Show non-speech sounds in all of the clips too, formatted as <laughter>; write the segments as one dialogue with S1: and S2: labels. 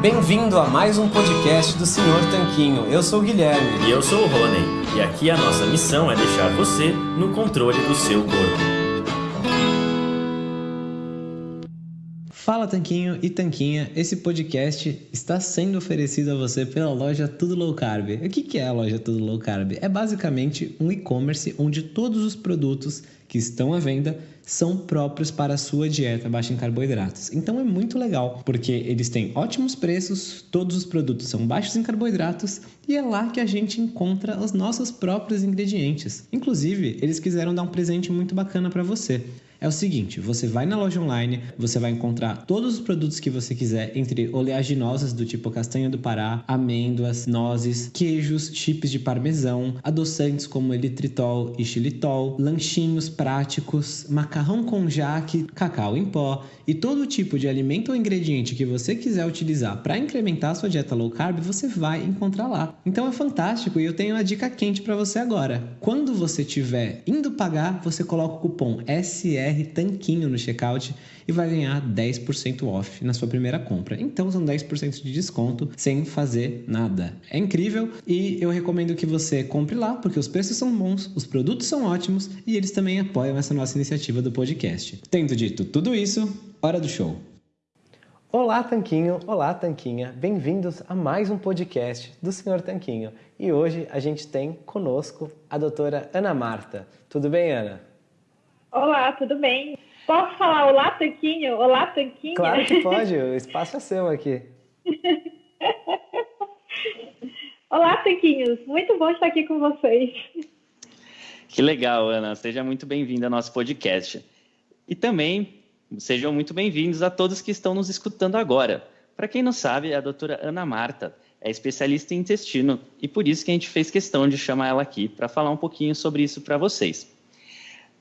S1: Bem-vindo a mais um podcast do Senhor Tanquinho. Eu sou o Guilherme.
S2: E eu sou o Rony. E aqui a nossa missão é deixar você no controle do seu corpo.
S1: Fala Tanquinho e Tanquinha, esse podcast está sendo oferecido a você pela loja Tudo Low Carb. O que é a loja Tudo Low Carb? É basicamente um e-commerce onde todos os produtos que estão à venda são próprios para a sua dieta baixa em carboidratos. Então é muito legal, porque eles têm ótimos preços, todos os produtos são baixos em carboidratos e é lá que a gente encontra os nossos próprios ingredientes. Inclusive, eles quiseram dar um presente muito bacana para você é o seguinte: você vai na loja online, você vai encontrar todos os produtos que você quiser, entre oleaginosas do tipo castanha do Pará, amêndoas, nozes, queijos, chips de parmesão, adoçantes como elitritol e xilitol, lanchinhos práticos, macarrão com jaque, cacau em pó e todo tipo de alimento ou ingrediente que você quiser utilizar para incrementar a sua dieta low carb, você vai encontrar lá. Então é fantástico e eu tenho uma dica quente para você agora. Quando você estiver indo pagar, você coloca o cupom SR BR Tanquinho no checkout e vai ganhar 10% off na sua primeira compra. Então são 10% de desconto sem fazer nada. É incrível e eu recomendo que você compre lá porque os preços são bons, os produtos são ótimos e eles também apoiam essa nossa iniciativa do podcast. Tendo dito tudo isso, hora do show. Olá, Tanquinho! Olá, Tanquinha! Bem-vindos a mais um podcast do Senhor Tanquinho. E hoje a gente tem conosco a doutora Ana Marta. Tudo bem, Ana?
S3: Olá, tudo bem? Posso falar olá, Tanquinho? Olá, Tanquinho?
S1: Claro que <laughs> pode, o espaço é seu aqui. <laughs>
S3: olá, Tanquinhos, muito bom estar aqui com vocês.
S2: Que legal, Ana, seja muito bem-vinda ao nosso podcast. E também sejam muito bem-vindos a todos que estão nos escutando agora. Para quem não sabe, a doutora Ana Marta é especialista em intestino e por isso que a gente fez questão de chamar ela aqui para falar um pouquinho sobre isso para vocês.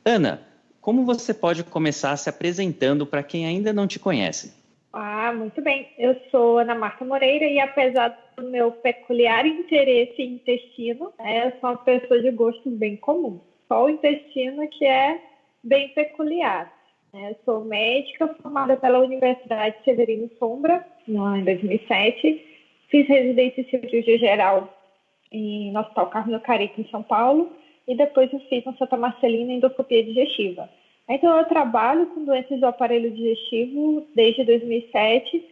S2: Ana, como você pode começar se apresentando para quem ainda não te conhece?
S3: Ah, muito bem. Eu sou Ana Marta Moreira e apesar do meu peculiar interesse em intestino, né, eu sou uma pessoa de gostos bem comum. Só o intestino que é bem peculiar. Né? Eu sou médica formada pela Universidade Severino Sombra, em 2007. Fiz residência em cirurgia geral no Hospital Carlos Carito, em São Paulo e depois eu fiz no Santa Marcelina endoscopia digestiva. Então eu trabalho com doenças do aparelho digestivo desde 2007,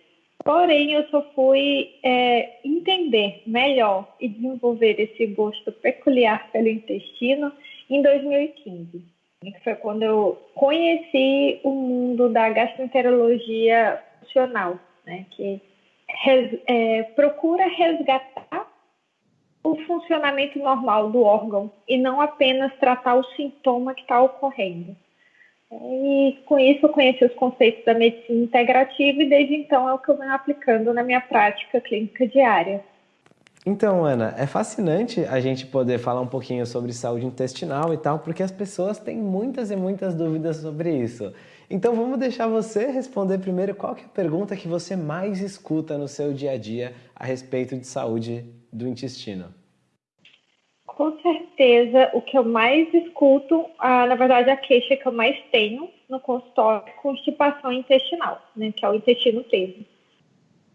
S3: porém eu só fui é, entender melhor e desenvolver esse gosto peculiar pelo intestino em 2015. Que foi quando eu conheci o mundo da gastroenterologia funcional, né, que res, é, procura resgatar o funcionamento normal do órgão e não apenas tratar o sintoma que está ocorrendo. E com isso eu conheci os conceitos da medicina integrativa e desde então é o que eu venho aplicando na minha prática clínica diária.
S1: Então, Ana, é fascinante a gente poder falar um pouquinho sobre saúde intestinal e tal, porque as pessoas têm muitas e muitas dúvidas sobre isso. Então, vamos deixar você responder primeiro qual é a pergunta que você mais escuta no seu dia a dia a respeito de saúde do intestino
S3: com certeza o que eu mais escuto, ah, na verdade a queixa que eu mais tenho no consultório é constipação intestinal, né, que é o intestino preso.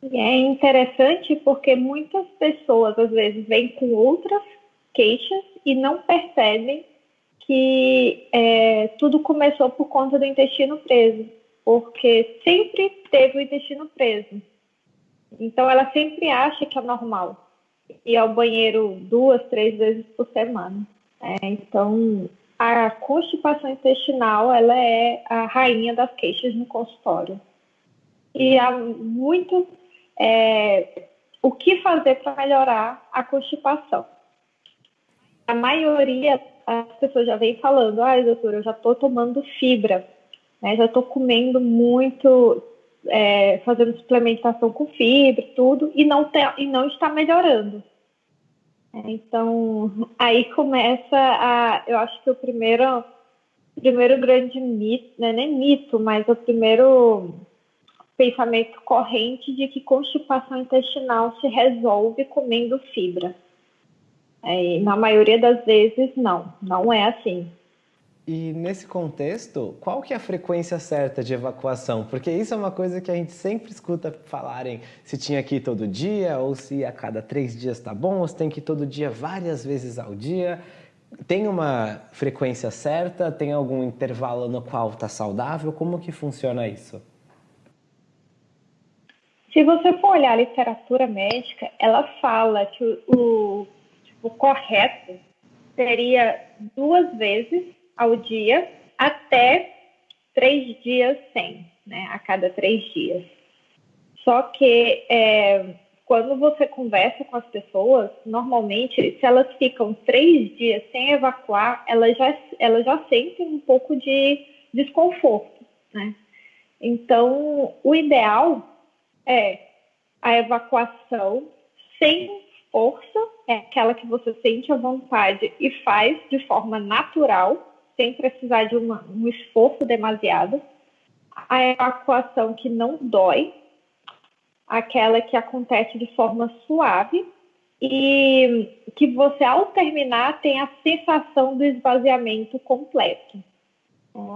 S3: E é interessante porque muitas pessoas às vezes vêm com outras queixas e não percebem que é, tudo começou por conta do intestino preso, porque sempre teve o intestino preso. Então ela sempre acha que é normal ir ao banheiro duas, três vezes por semana. É, então, a constipação intestinal ela é a rainha das queixas no consultório. E há muito é, o que fazer para melhorar a constipação. A maioria as pessoas já vem falando, ah, doutora, eu já estou tomando fibra, né, já estou comendo muito, é, fazendo suplementação com fibra, tudo, e não, e não está melhorando. Então, aí começa a. Eu acho que o primeiro, primeiro grande mito, né, nem mito, mas o primeiro pensamento corrente de que constipação intestinal se resolve comendo fibra. É, na maioria das vezes, não, não é assim.
S1: E nesse contexto, qual que é a frequência certa de evacuação? Porque isso é uma coisa que a gente sempre escuta falarem se tinha que ir todo dia, ou se a cada três dias está bom, ou se tem que ir todo dia várias vezes ao dia. Tem uma frequência certa? Tem algum intervalo no qual está saudável? Como que funciona isso?
S3: Se você for olhar a literatura médica, ela fala que o, o, o correto seria duas vezes ao dia até três dias sem, né? A cada três dias. Só que é, quando você conversa com as pessoas, normalmente, se elas ficam três dias sem evacuar, elas já, elas já sentem um pouco de desconforto, né? Então, o ideal é a evacuação sem força, é aquela que você sente a vontade e faz de forma natural, sem precisar de um esforço demasiado. A evacuação que não dói, aquela que acontece de forma suave e que você, ao terminar, tem a sensação do esvaziamento completo.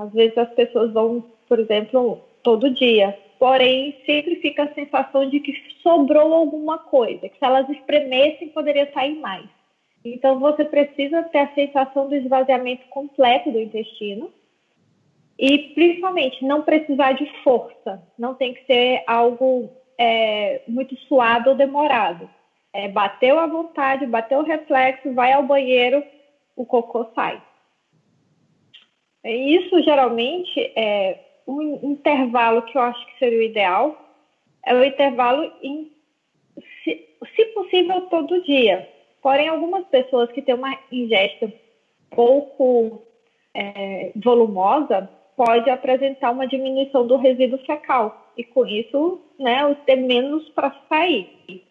S3: Às vezes as pessoas vão, por exemplo, todo dia, porém sempre fica a sensação de que sobrou alguma coisa, que se elas espremessem poderia sair mais. Então, você precisa ter a sensação do esvaziamento completo do intestino e, principalmente, não precisar de força. Não tem que ser algo é, muito suado ou demorado. É, bateu à vontade, bateu o reflexo, vai ao banheiro, o cocô sai. Isso, geralmente, é um intervalo que eu acho que seria o ideal. É o intervalo, em, se, se possível, todo dia Porém, algumas pessoas que têm uma ingesta pouco é, volumosa pode apresentar uma diminuição do resíduo fecal e com isso, né, ter menos para sair.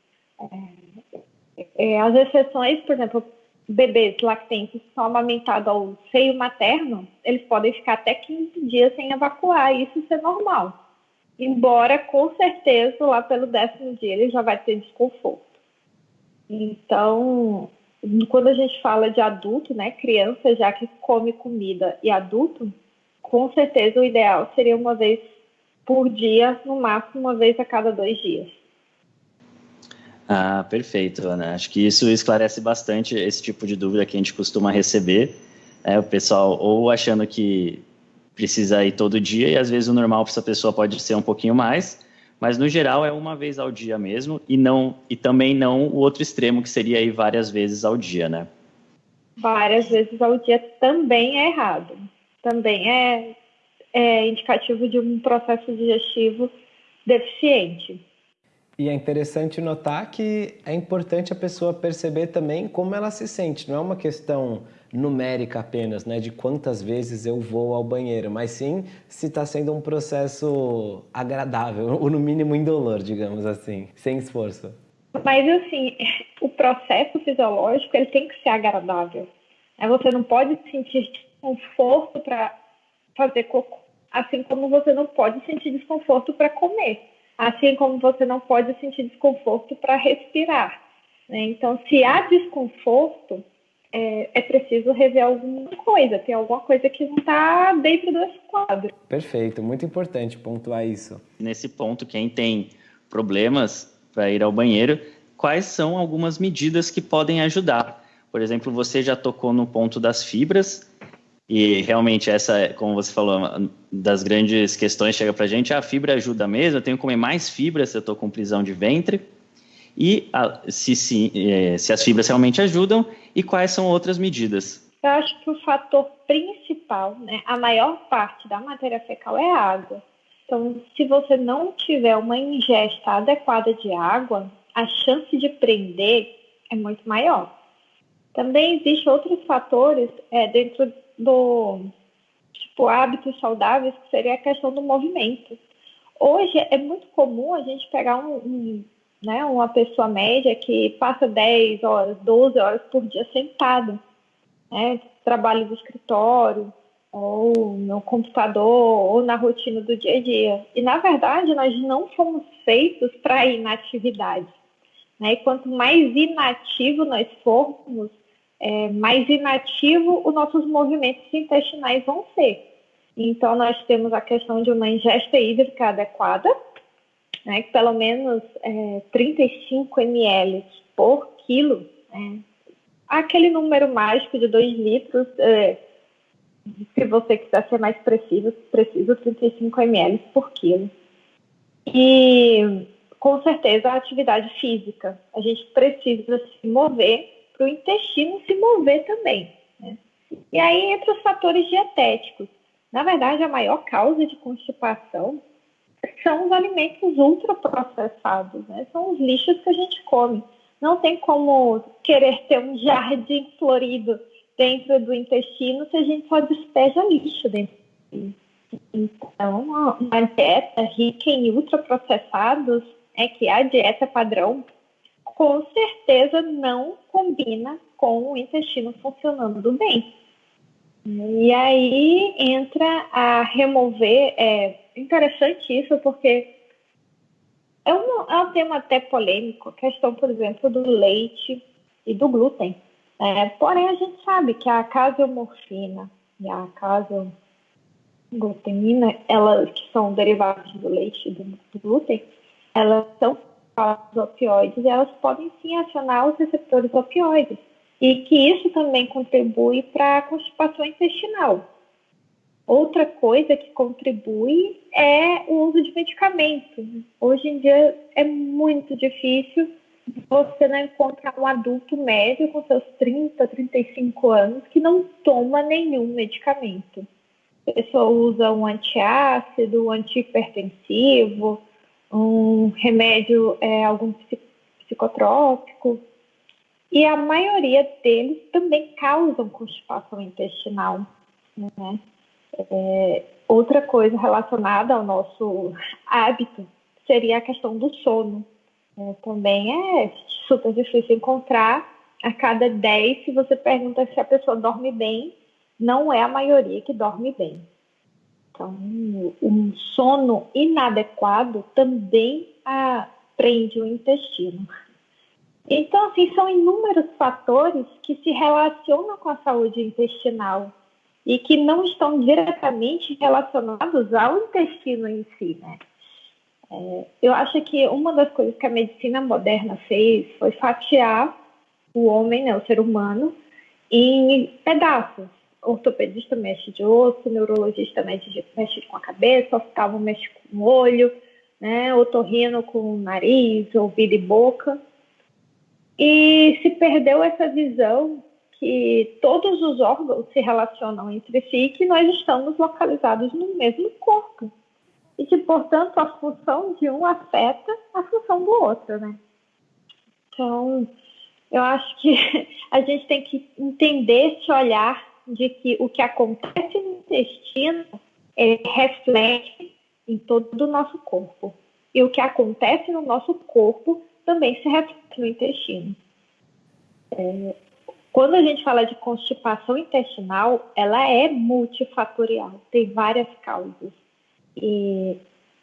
S3: É, é, as exceções, por exemplo, bebês lactentes são amamentados ao seio materno, eles podem ficar até 15 dias sem evacuar, e isso é normal. Embora, com certeza, lá pelo décimo dia ele já vai ter desconforto. Então, quando a gente fala de adulto, né, criança já que come comida e adulto, com certeza o ideal seria uma vez por dia, no máximo uma vez a cada dois dias.
S2: Ah, perfeito, Ana. Acho que isso esclarece bastante esse tipo de dúvida que a gente costuma receber. É, o pessoal ou achando que precisa ir todo dia e às vezes o normal para essa pessoa pode ser um pouquinho mais, mas no geral é uma vez ao dia mesmo e não e também não o outro extremo que seria aí várias vezes ao dia, né?
S3: Várias vezes ao dia também é errado, também é, é indicativo de um processo digestivo deficiente.
S1: E é interessante notar que é importante a pessoa perceber também como ela se sente. Não é uma questão numérica apenas, né, de quantas vezes eu vou ao banheiro, mas sim se está sendo um processo agradável, <laughs> ou no mínimo indolor, digamos assim, sem esforço.
S3: Mas assim, o processo fisiológico ele tem que ser agradável. Né? Você não pode sentir desconforto para fazer cocô, assim como você não pode sentir desconforto para comer assim como você não pode sentir desconforto para respirar. Né? Então, se há desconforto, é, é, preciso rever alguma coisa, tem alguma coisa que não está dentro desse quadro.
S1: Perfeito, muito importante pontuar isso.
S2: Nesse ponto, quem tem problemas para ir ao banheiro, quais são algumas medidas que podem ajudar? Por exemplo, você já tocou no ponto das fibras, e realmente essa, como você falou, das grandes questões chega para a gente, a fibra ajuda mesmo, eu tenho que comer mais fibra se eu estou com prisão de ventre, e a, se, se, é, se as fibras realmente ajudam, e quais são outras medidas?
S3: Eu acho que o fator principal, né, a maior parte da matéria fecal é água. Então, se você não tiver uma ingesta adequada de água, a chance de prender é muito maior. Também existem outros fatores é, dentro do tipo hábitos saudáveis, que seria a questão do movimento. Hoje é muito comum a gente pegar um, um né, uma pessoa média que passa 10 horas, 12 horas por dia sentado, né, trabalho do escritório, ou no computador, ou na rotina do dia a dia. E, na verdade, nós não fomos feitos para inatividade. Né? E quanto mais inativo nós formos, é, mais inativo os nossos movimentos intestinais vão ser. Então, nós temos a questão de uma ingesta hídrica adequada, né, pelo menos é, 35 ml por quilo, né, aquele número mágico de 2 litros, é, se você quiser ser mais preciso, preciso 35 ml por quilo. E com certeza a atividade física. A gente precisa se mover para o intestino se mover também. Né? E aí entre os fatores dietéticos. Na verdade, a maior causa de constipação são os alimentos ultraprocessados, né? São os lixos que a gente come. Não tem como querer ter um jardim florido dentro do intestino se a gente só despeja lixo dentro. Então, uma dieta rica em ultraprocessados é que a dieta padrão com certeza não combina com o intestino funcionando bem. E aí entra a remover. É interessante isso, porque é um, é um tema até polêmico, a questão, por exemplo, do leite e do glúten. É, porém, a gente sabe que a caseomorfina e a caseglutenina, elas que são derivados do leite e do, do glúten, elas são os opioides, elas podem sim acionar os receptores opioides e que isso também contribui para a constipação intestinal. Outra coisa que contribui é o uso de medicamentos. Hoje em dia é muito difícil você não encontrar um adulto médio com seus 30, 35 anos que não toma nenhum medicamento. A pessoa usa um antiácido, um antihipertensivo, um remédio, é, algum psicotrópico, e a maioria deles também causam constipação intestinal. Né? É, outra coisa relacionada ao nosso hábito seria a questão do sono. É, também é super difícil encontrar. A cada 10, se você pergunta se a pessoa dorme bem, não é a maioria que dorme bem. Então, um sono inadequado também prende o intestino. Então, assim, são inúmeros fatores que se relacionam com a saúde intestinal e que não estão diretamente relacionados ao intestino em si, né? É, eu acho que uma das coisas que a medicina moderna fez foi fatiar o homem, né, o ser humano, em pedaços ortopedista mexe de osso, neurologista mexe, de, mexe com a cabeça, oftalmo mexe com o olho, né, otorrino com o nariz, ouvido e boca. E se perdeu essa visão que todos os órgãos se relacionam entre si e que nós estamos localizados no mesmo corpo. E que, portanto, a função de um afeta a função do outro, né? Então, eu acho que <laughs> a gente tem que entender esse olhar de que o que acontece no intestino é, reflete em todo o nosso corpo. E o que acontece no nosso corpo também se reflete no intestino. É, quando a gente fala de constipação intestinal, ela é multifatorial, tem várias causas. E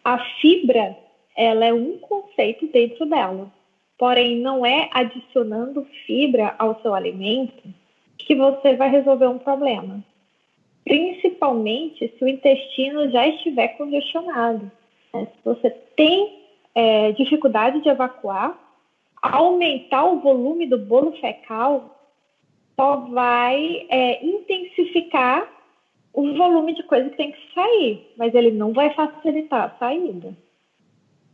S3: a fibra, ela é um conceito dentro dela. Porém, não é adicionando fibra ao seu alimento que você vai resolver um problema. Principalmente se o intestino já estiver congestionado. Né? Se você tem é, dificuldade de evacuar, aumentar o volume do bolo fecal só vai é, intensificar o volume de coisa que tem que sair, mas ele não vai facilitar a saída.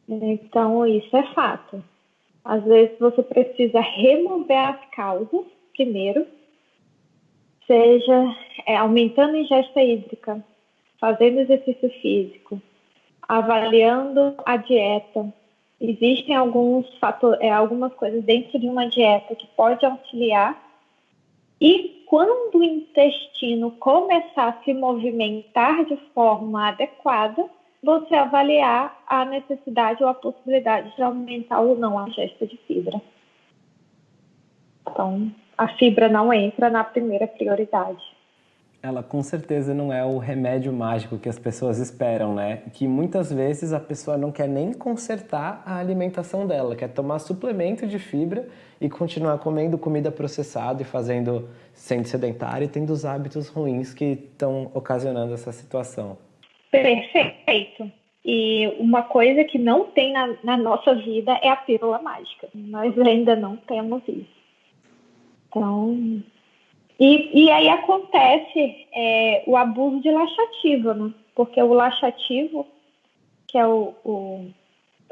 S3: Então, isso é fato. Às vezes você precisa remover as causas primeiro seja é, aumentando a ingesta hídrica, fazendo exercício físico, avaliando a dieta. Existem alguns fatores, é, algumas coisas dentro de uma dieta que pode auxiliar. E quando o intestino começar a se movimentar de forma adequada, você avaliar a necessidade ou a possibilidade de aumentar ou não a ingesta de fibra. Então, a fibra não entra na primeira prioridade.
S1: Ela com certeza não é o remédio mágico que as pessoas esperam, né? Que muitas vezes a pessoa não quer nem consertar a alimentação dela, quer tomar suplemento de fibra e continuar comendo comida processada e fazendo sendo sedentária e tendo os hábitos ruins que estão ocasionando essa situação.
S3: Perfeito. E uma coisa que não tem na, na nossa vida é a pílula mágica. Nós ainda não temos isso. Então, e, e aí acontece é, o abuso de laxativo, né? Porque o laxativo, que é o, o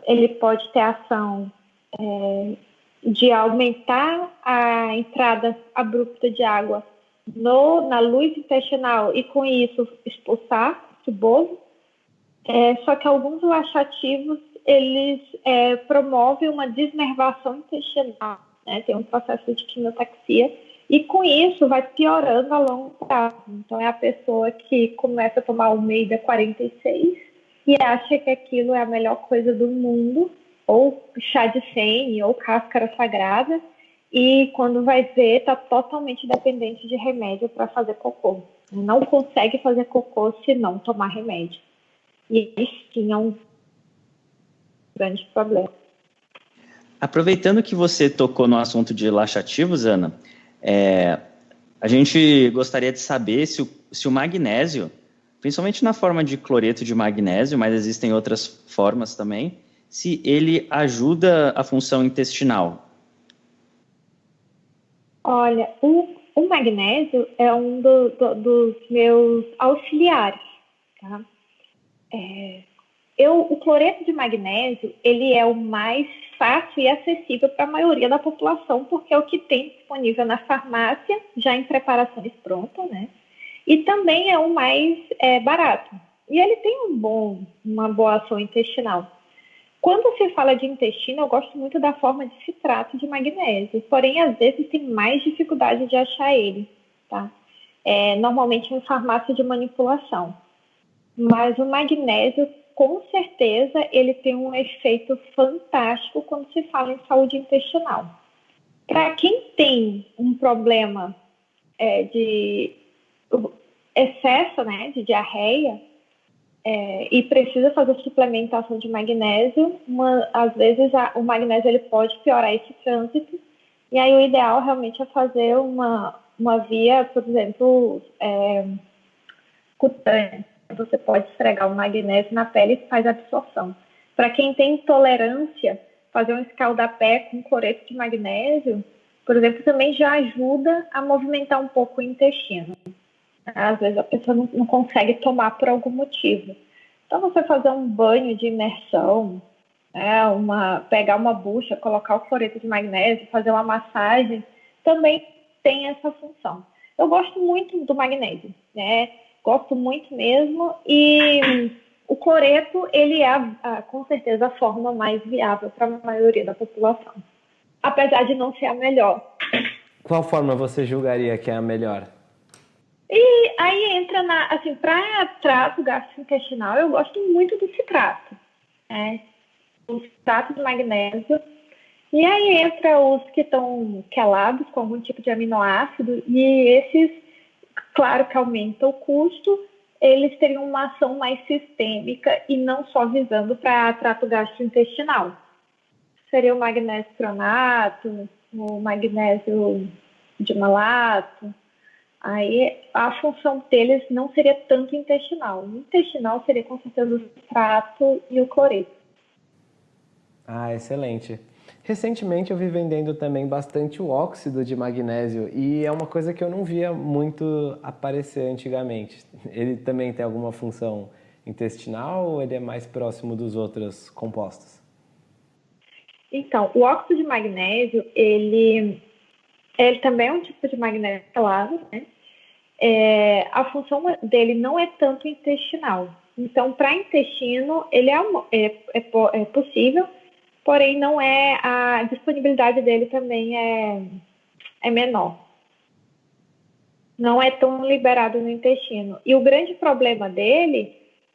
S3: ele pode ter ação é, de aumentar a entrada abrupta de água no, na luz intestinal e com isso expulsar o bozo. É, só que alguns laxativos eles é, promovem uma desnervação intestinal, né? tem um processo de quimiotaxia e com isso vai piorando a longo prazo. Então é a pessoa que começa a tomar o Meida 46 e acha que aquilo é a melhor coisa do mundo, ou chá de sene, ou cáscara sagrada, e quando vai ver, está totalmente dependente de remédio para fazer cocô. Não consegue fazer cocô se não tomar remédio. E eles tinham um grande problema.
S2: Aproveitando que você tocou no assunto de laxativos, Ana, é, a gente gostaria de saber se o, se o magnésio, principalmente na forma de cloreto de magnésio, mas existem outras formas também, se ele ajuda a função intestinal.
S3: Olha, o, o magnésio é um do, do, dos meus auxiliares, tá? É, eu, o cloreto de magnésio, ele é o mais fácil e acessível para a maioria da população, porque é o que tem disponível na farmácia, já em preparações prontas, né? E também é o mais é, barato. E ele tem um bom, uma boa ação intestinal. Quando se fala de intestino, eu gosto muito da forma de citrato de magnésio, porém, às vezes tem mais dificuldade de achar ele, tá? É, normalmente em farmácia de manipulação. Mas o magnésio com certeza ele tem um efeito fantástico quando se fala em saúde intestinal. Para quem tem um problema é, de excesso né, de diarreia é, e precisa fazer suplementação de magnésio, uma, às vezes a, o magnésio ele pode piorar esse trânsito, e aí o ideal realmente é fazer uma, uma via, por exemplo, é, cutânea você pode esfregar o magnésio na pele e faz absorção. Para quem tem intolerância, fazer um escaldapé com cloreto de magnésio, por exemplo, também já ajuda a movimentar um pouco o intestino. Às vezes a pessoa não, não consegue tomar por algum motivo. Então, você fazer um banho de imersão, né, uma, pegar uma bucha, colocar o cloreto de magnésio, fazer uma massagem, também tem essa função. Eu gosto muito do magnésio, né? Gosto muito mesmo. E o coreto, ele é, a, com certeza, a forma mais viável para a maioria da população. Apesar de não ser a melhor.
S1: Qual forma você julgaria que é a melhor?
S3: E aí entra na, assim, para trato gastrointestinal, eu gosto muito do citrato, né? O citrato de magnésio. E aí entra os que estão quelados com algum tipo de aminoácido, e esses Claro que aumenta o custo, eles teriam uma ação mais sistêmica e não só visando para trato gastrointestinal. Seria o magnésio cronato, o magnésio de malato. Aí a função deles não seria tanto intestinal. O intestinal seria com certeza o trato e o cloreto.
S1: Ah, excelente. Recentemente eu vi vendendo também bastante o óxido de magnésio e é uma coisa que eu não via muito aparecer antigamente. Ele também tem alguma função intestinal ou ele é mais próximo dos outros compostos?
S3: Então, o óxido de magnésio, ele, ele também é um tipo de magnésio claro, né? É, a função dele não é tanto intestinal. Então, para intestino, ele é, é, é, é possível, porém não é a disponibilidade dele também é, é menor. Não é tão liberado no intestino. E o grande problema dele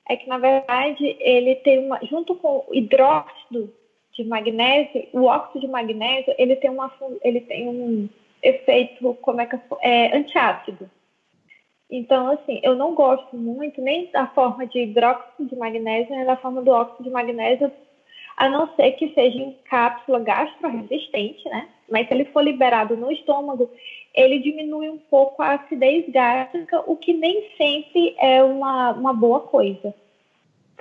S3: é que, na verdade, ele tem uma. Junto com o hidróxido de magnésio, o óxido de magnésio, ele tem, uma, ele tem um efeito, como é que é, antiácido. Então, assim, eu não gosto muito nem da forma de hidróxido de magnésio, nem da forma do óxido de magnésio, a não ser que seja em cápsula gastroresistente, né? Mas se ele for liberado no estômago, ele diminui um pouco a acidez gástrica, o que nem sempre é uma, uma boa coisa.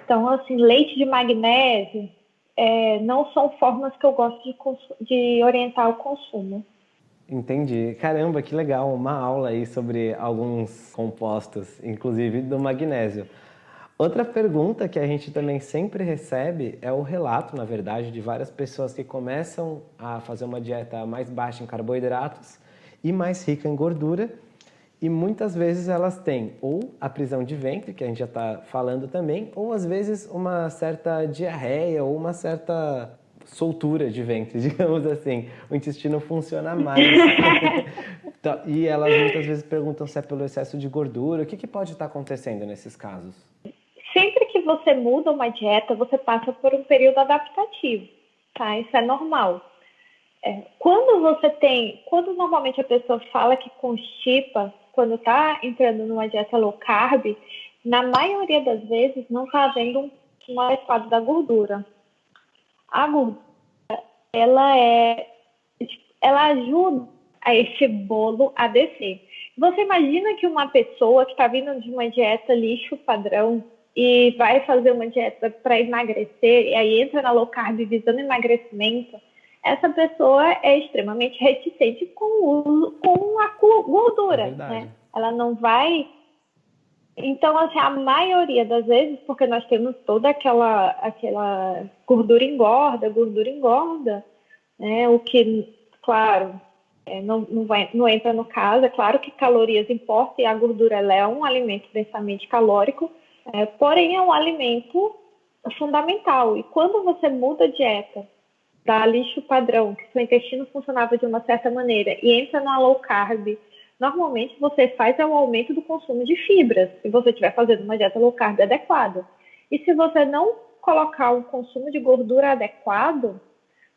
S3: Então, assim, leite de magnésio é, não são formas que eu gosto de, de orientar o consumo.
S1: Entendi. Caramba, que legal. Uma aula aí sobre alguns compostos, inclusive do magnésio. Outra pergunta que a gente também sempre recebe é o relato, na verdade, de várias pessoas que começam a fazer uma dieta mais baixa em carboidratos e mais rica em gordura e muitas vezes elas têm ou a prisão de ventre, que a gente já está falando também, ou às vezes uma certa diarreia ou uma certa soltura de ventre, <laughs> digamos assim. O intestino funciona mais. <laughs> Então, e elas muitas vezes perguntam se é pelo excesso de gordura. O que, que pode estar acontecendo nesses casos?
S3: Que você muda uma dieta, você passa por um período adaptativo, tá? Isso é normal. É, quando você tem, quando normalmente a pessoa fala que constipa, quando está entrando numa dieta low carb, na maioria das vezes não está havendo um, um adequado da gordura. A gordura, ela é, ela ajuda a esse bolo a descer. Você imagina que uma pessoa que está vindo de uma dieta lixo padrão e vai fazer uma dieta para emagrecer e aí entra na low carb visando emagrecimento, essa pessoa é extremamente reticente com o com a gordura, é né? Ela não vai. Então, assim, a maioria das vezes, porque nós temos toda aquela, aquela gordura engorda, gordura engorda, né? O que, claro, é, não, não, vai, não entra no caso. É claro que calorias importam e a gordura é um alimento densamente calórico, é, porém é um alimento fundamental. E quando você muda a dieta da lixo padrão, que seu intestino funcionava de uma certa maneira, e entra na low carb, normalmente você faz é o aumento do consumo de fibras, se você estiver fazendo uma dieta low carb adequada. E se você não colocar um consumo de gordura adequado,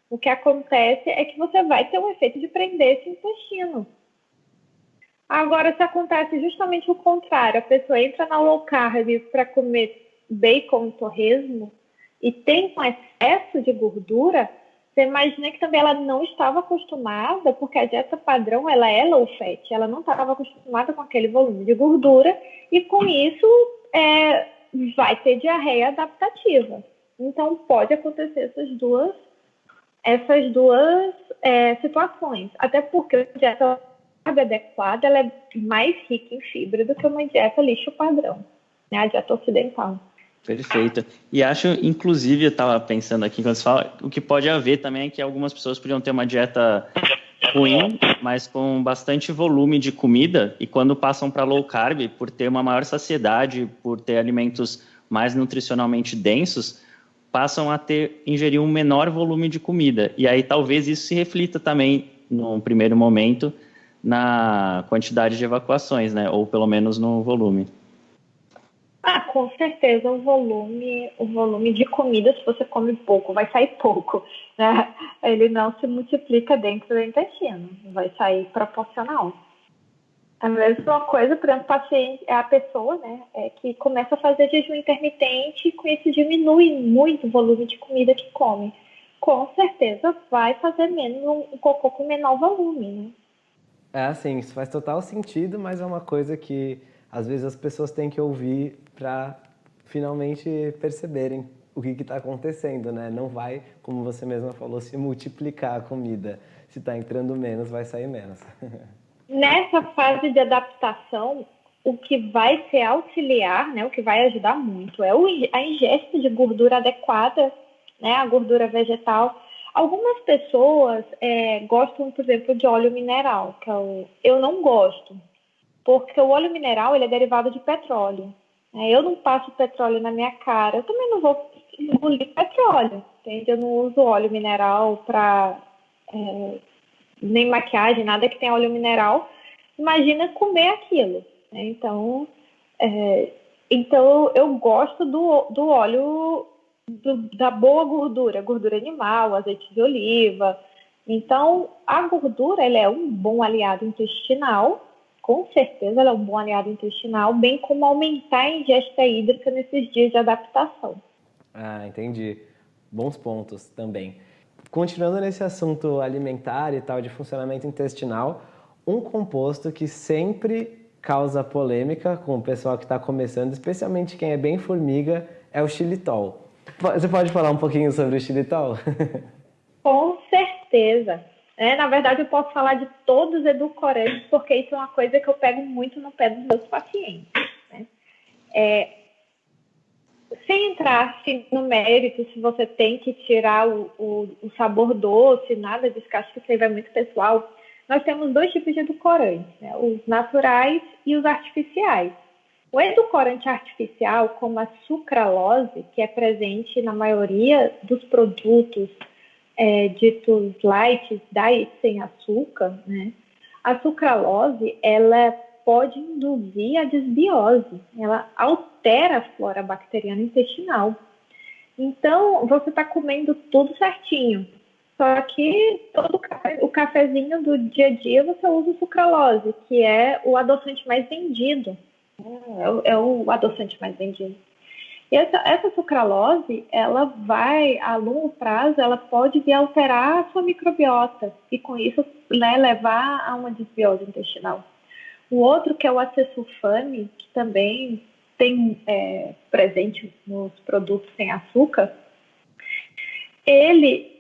S3: o que acontece é que você vai ter um efeito de prender esse intestino. Agora, se acontece justamente o contrário, a pessoa entra na low carb para comer bacon, torresmo, e tem um excesso de gordura, você imagina que também ela não estava acostumada, porque a dieta padrão ela é low fat, ela não estava acostumada com aquele volume de gordura e com isso é, vai ter diarreia adaptativa. Então pode acontecer essas duas essas duas é, situações, até porque a dieta adequada ela é mais rica em fibra do que uma dieta lixo padrão, né, a dieta ocidental.
S2: Perfeito. E acho, inclusive, eu estava pensando aqui quando você fala, o que pode haver também é que algumas pessoas podiam ter uma dieta ruim, mas com bastante volume de comida, e quando passam para low carb, por ter uma maior saciedade, por ter alimentos mais nutricionalmente densos, passam a ter ingerir um menor volume de comida. E aí talvez isso se reflita também, num primeiro momento, na quantidade de evacuações, né? Ou pelo menos no volume.
S3: Ah, com certeza o volume, o volume de comida, se você come pouco, vai sair pouco, né? Ele não se multiplica dentro do intestino, vai sair proporcional. A mesma coisa, por exemplo, paciente, é a pessoa, né, é, que começa a fazer jejum intermitente e com isso diminui muito o volume de comida que come. Com certeza vai fazer menos um, um cocô com menor volume, né?
S1: É assim, isso faz total sentido, mas é uma coisa que às vezes as pessoas têm que ouvir para finalmente perceberem o que está acontecendo, né? Não vai, como você mesma falou, se multiplicar a comida. Se está entrando menos, vai sair menos. <laughs>
S3: Nessa fase de adaptação, o que vai ser auxiliar, né, o que vai ajudar muito, é a ingesta de gordura adequada, né, a gordura vegetal. Algumas pessoas é, gostam, por exemplo, de óleo mineral, que eu, é eu não gosto, porque o óleo mineral ele é derivado de petróleo. Né? Eu não passo petróleo na minha cara, eu também não vou engolir petróleo, entende? Eu não uso óleo mineral para é, nem maquiagem, nada que tenha óleo mineral. Imagina comer aquilo. Né? Então, é, então eu gosto do, do óleo do, da boa gordura, gordura animal, azeite de oliva. Então, a gordura ela é um bom aliado intestinal com certeza ela é um bom aliado intestinal, bem como aumentar a ingesta hídrica nesses dias de adaptação.
S1: Ah, entendi. Bons pontos também. Continuando nesse assunto alimentar e tal, de funcionamento intestinal, um composto que sempre causa polêmica com o pessoal que está começando, especialmente quem é bem formiga, é o xilitol. Você pode falar um pouquinho sobre o xilitol? <laughs>
S3: Com certeza. É, na verdade, eu posso falar de todos os edulcorantes, porque isso é uma coisa que eu pego muito no pé dos meus pacientes. Né? É, sem entrar assim, no mérito, se você tem que tirar o, o, o sabor doce, nada disso, que acho que isso aí vai muito pessoal, nós temos dois tipos de edulcorantes, né? os naturais e os artificiais. O edulcorante artificial, como a sucralose, que é presente na maioria dos produtos é, ditos light, diet sem açúcar, né? A sucralose, ela pode induzir a desbiose, ela altera a flora bacteriana intestinal. Então, você está comendo tudo certinho, só que todo o cafezinho do dia a dia você usa sucralose, que é o adoçante mais vendido. É o, é o adoçante mais vendido. E essa, essa sucralose, ela vai, a longo prazo, ela pode vir alterar a sua microbiota e com isso né, levar a uma desbiose intestinal. O outro, que é o acesulfame, que também tem é, presente nos produtos sem açúcar, ele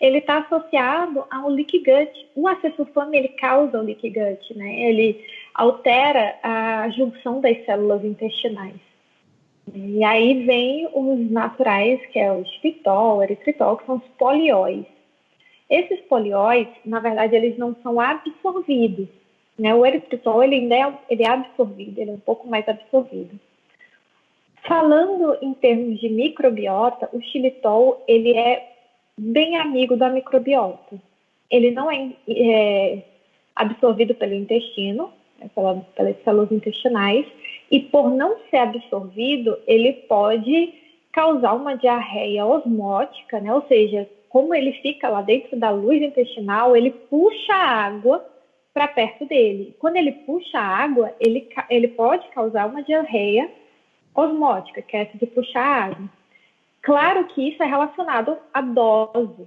S3: está <laughs> associado ao leaky gut. O acesulfame ele causa o leaky gut, né? Ele altera a junção das células intestinais. E aí vem os naturais, que é o estritol, o eritritol, que são os polióis. Esses polióis, na verdade, eles não são absorvidos. Né? O eritritol, ele ainda é, ele é absorvido, ele é um pouco mais absorvido. Falando em termos de microbiota, o xilitol, ele é bem amigo da microbiota. Ele não é, é absorvido pelo intestino, pela, pelas células intestinais, e por não ser absorvido, ele pode causar uma diarreia osmótica, né? ou seja, como ele fica lá dentro da luz intestinal, ele puxa a água para perto dele. Quando ele puxa a água, ele, ele pode causar uma diarreia osmótica, que é essa de puxar a água. Claro que isso é relacionado à dose.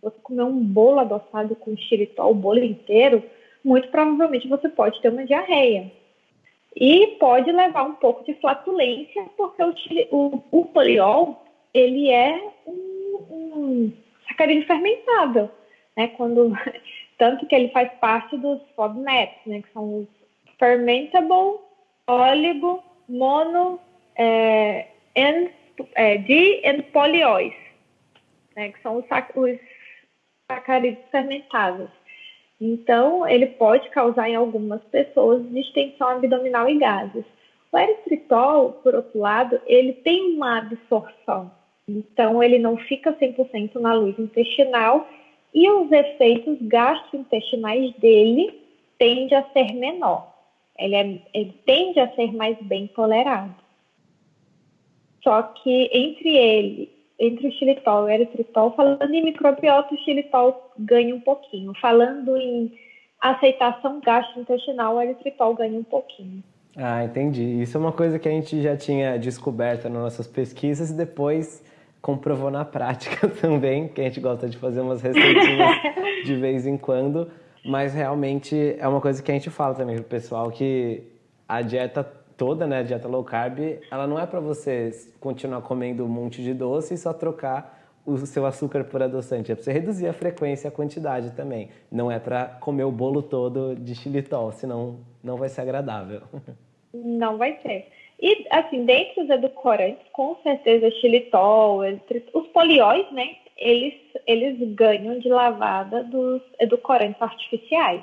S3: Você comer um bolo adoçado com xilitol, o bolo inteiro, muito provavelmente você pode ter uma diarreia. E pode levar um pouco de flatulência, porque o, o, o poliol, ele é um, um sacarídeo fermentável, né? Quando, <laughs> tanto que ele faz parte dos FODMAPs, né? Que são os Fermentable Oligo Mono é, and, é, di and né? Que são os, os sacarídeos fermentáveis. Então, ele pode causar em algumas pessoas distensão abdominal e gases. O eritritol, por outro lado, ele tem uma absorção. Então, ele não fica 100% na luz intestinal e os efeitos gastrointestinais dele tendem a ser menor. Ele, é, ele tende a ser mais bem tolerado. Só que entre ele entre o xilitol e o eritritol, falando em microbiota, o xilitol ganha um pouquinho. Falando em aceitação gastrointestinal, o eritritol ganha um pouquinho.
S1: Ah, entendi. Isso é uma coisa que a gente já tinha descoberto nas nossas pesquisas e depois comprovou na prática <laughs> também, que a gente gosta de fazer umas receitinhas <laughs> de vez em quando, mas realmente é uma coisa que a gente fala também pro pessoal que a dieta toda, né, a dieta low carb, ela não é para você continuar comendo um monte de doce e só trocar o seu açúcar por adoçante. É para você reduzir a frequência e a quantidade também. Não é para comer o bolo todo de xilitol, senão não vai ser agradável.
S3: Não vai ser. E, assim, dentre os edulcorantes, com certeza xilitol, os polióis, né, eles, eles ganham de lavada dos edulcorantes artificiais.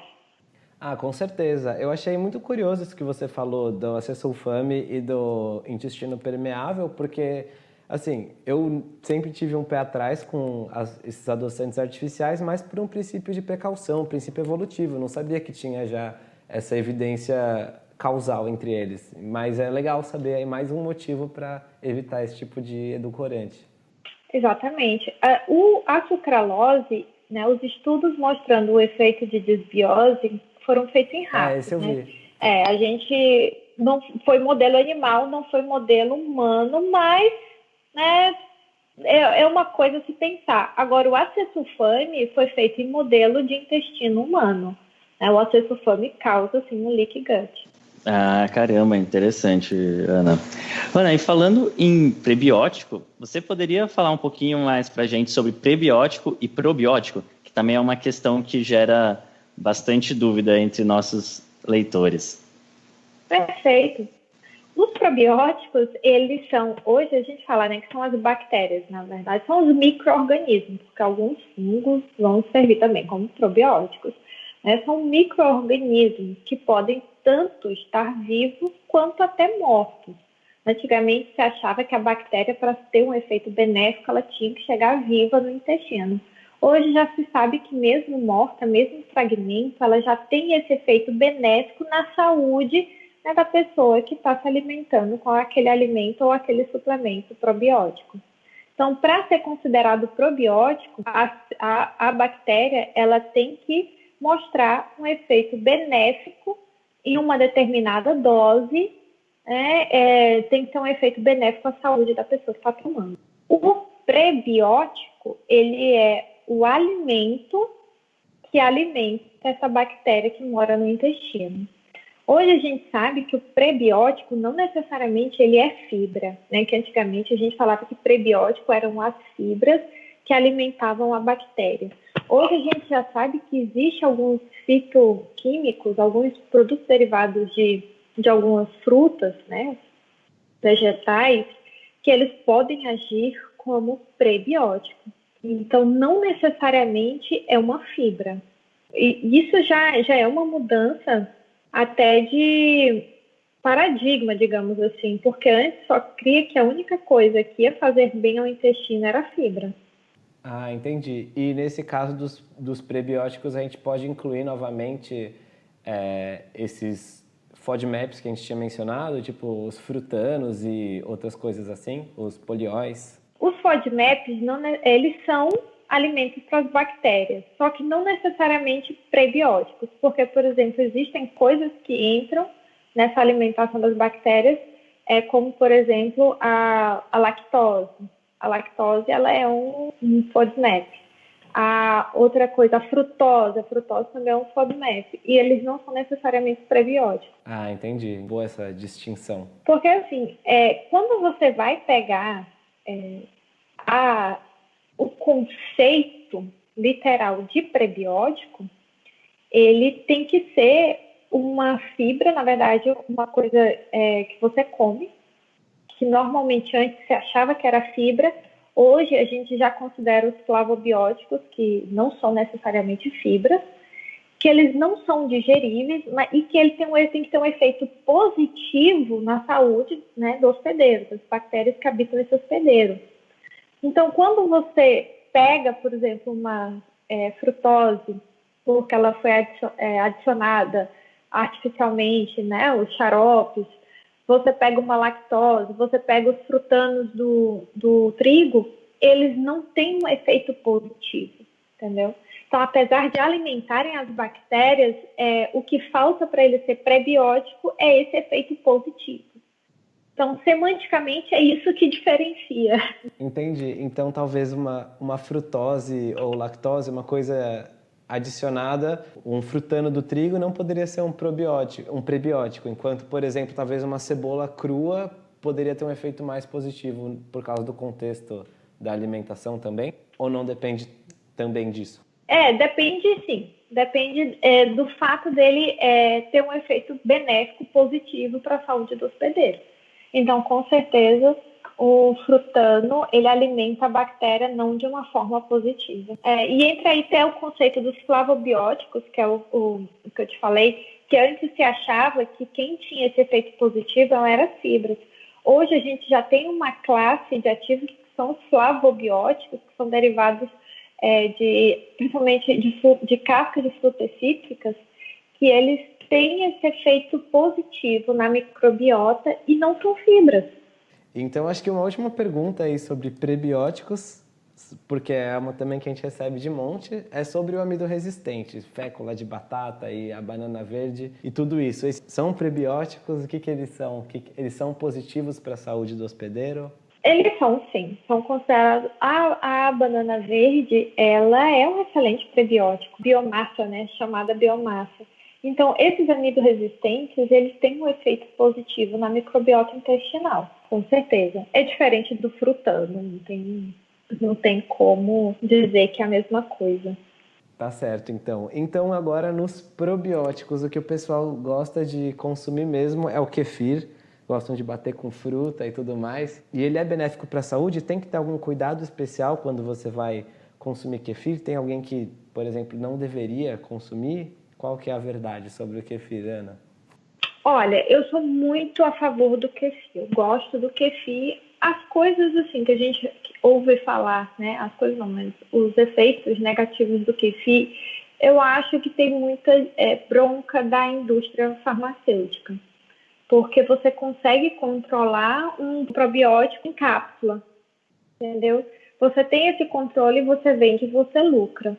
S1: Ah, com certeza. Eu achei muito curioso isso que você falou do acesulfame e do intestino permeável, porque, assim, eu sempre tive um pé atrás com as, esses adoçantes artificiais, mas por um princípio de precaução, um princípio evolutivo. Não sabia que tinha já essa evidência causal entre eles. Mas é legal saber aí mais um motivo para evitar esse tipo de edulcorante.
S3: Exatamente. O, a sucralose, né, os estudos mostrando o efeito de desbiose foram feitos em ratos. É, esse eu né? vi. É, a gente não foi modelo animal, não foi modelo humano, mas né, é, é uma coisa a se pensar. Agora, o acetulfame foi feito em modelo de intestino humano. Né? O acetulfame causa, assim, um leak gut.
S2: Ah, caramba, interessante, Ana. Ana, e falando em prebiótico, você poderia falar um pouquinho mais para a gente sobre prebiótico e probiótico, que também é uma questão que gera bastante dúvida entre nossos leitores.
S3: Perfeito. Os probióticos, eles são, hoje a gente fala né, que são as bactérias, na verdade, são os micro-organismos, porque alguns fungos vão servir também como probióticos. Né? São micro-organismos que podem tanto estar vivos quanto até mortos. Antigamente se achava que a bactéria, para ter um efeito benéfico, ela tinha que chegar viva no intestino. Hoje já se sabe que mesmo morta, mesmo fragmento, ela já tem esse efeito benéfico na saúde né, da pessoa que está se alimentando com aquele alimento ou aquele suplemento probiótico. Então, para ser considerado probiótico, a, a, a, bactéria ela tem que mostrar um efeito benéfico em uma determinada dose, né, é, tem que ter um efeito benéfico à saúde da pessoa que está tomando. O prebiótico, ele é o alimento que alimenta essa bactéria que mora no intestino. Hoje a gente sabe que o prebiótico não necessariamente ele é fibra, né? Que antigamente a gente falava que prebiótico eram as fibras que alimentavam a bactéria. Hoje a gente já sabe que existe alguns fitoquímicos, alguns produtos derivados de, de algumas frutas, né? Vegetais, que eles podem agir como prebiótico. Então, não necessariamente é uma fibra. E isso já, já é uma mudança até de paradigma, digamos assim, porque antes só cria que a única coisa que ia fazer bem ao intestino era a fibra.
S1: Ah, entendi. E nesse caso dos, dos prebióticos, a gente pode incluir novamente é, esses FODMAPs que a gente tinha mencionado, tipo os frutanos e outras coisas assim, os polióis?
S3: Os FODMAPs, não, eles são alimentos para as bactérias, só que não necessariamente prebióticos, porque, por exemplo, existem coisas que entram nessa alimentação das bactérias, é, como, por exemplo, a, a lactose. A lactose ela é um, um FODMAP. A outra coisa, a frutose, a frutose também é um FODMAP. E eles não são necessariamente prebióticos.
S1: Ah, entendi. Boa essa distinção.
S3: Porque, assim, é, quando você vai pegar é, a, o conceito literal de prebiótico, ele tem que ser uma fibra, na verdade, uma coisa é, que você come, que normalmente antes se achava que era fibra, hoje a gente já considera os flavobióticos, que não são necessariamente fibras, que eles não são digeríveis mas, e que ele tem, um, ele tem que ter um efeito positivo na saúde né, do hospedeiro, das bactérias que habitam esse hospedeiro. Então, quando você pega, por exemplo, uma é, frutose, porque ela foi é, adicionada artificialmente, né, os xaropes, você pega uma lactose, você pega os frutanos do, do trigo, eles não têm um efeito positivo, entendeu? Então, apesar de alimentarem as bactérias, é, o que falta para ele ser prebiótico é esse efeito positivo. Então, semanticamente, é isso que diferencia.
S1: Entendi. Então, talvez uma, uma frutose ou lactose, uma coisa adicionada, um frutano do trigo não poderia ser um probiótico, um prebiótico, enquanto, por exemplo, talvez uma cebola crua poderia ter um efeito mais positivo por causa do contexto da alimentação também? Ou não depende também disso?
S3: É, depende sim. Depende é, do fato dele é, ter um efeito benéfico positivo para a saúde do hospedeiro. Então, com certeza, o frutano ele alimenta a bactéria não de uma forma positiva. É, e entra aí até o conceito dos flavobióticos, que é o, o, o, que eu te falei, que antes se achava que quem tinha esse efeito positivo não era fibras. Hoje a gente já tem uma classe de ativos que são os flavobióticos, que são derivados é, de, principalmente de, de cascas de frutas cítricas, que eles tem esse efeito positivo na microbiota e não são fibras.
S1: Então, acho que uma última pergunta aí sobre prebióticos porque é uma também que a gente recebe de monte, é sobre o amido resistente, fécula de batata e a banana verde e tudo isso. Eles são prebióticos? O que, que eles são? Que, eles são positivos para a saúde do hospedeiro?
S3: Eles são, sim. São considerados... A, a banana verde, ela é um excelente prebiótico. Biomassa, né? Chamada biomassa. Então, esses amido resistentes, eles têm um efeito positivo na microbiota intestinal, com certeza. É diferente do frutano, não tem não tem como dizer que é a mesma coisa.
S1: Tá certo, então. Então, agora nos probióticos, o que o pessoal gosta de consumir mesmo é o kefir. Gostam de bater com fruta e tudo mais. E ele é benéfico para a saúde? Tem que ter algum cuidado especial quando você vai consumir kefir? Tem alguém que, por exemplo, não deveria consumir? Qual que é a verdade sobre o kefir, Ana?
S3: Olha, eu sou muito a favor do kefir. Eu gosto do kefir as coisas assim que a gente ouve falar, né? As coisas não, mas os efeitos negativos do kefir, eu acho que tem muita é, bronca da indústria farmacêutica, porque você consegue controlar um probiótico em cápsula, entendeu? Você tem esse controle, você vende, você lucra.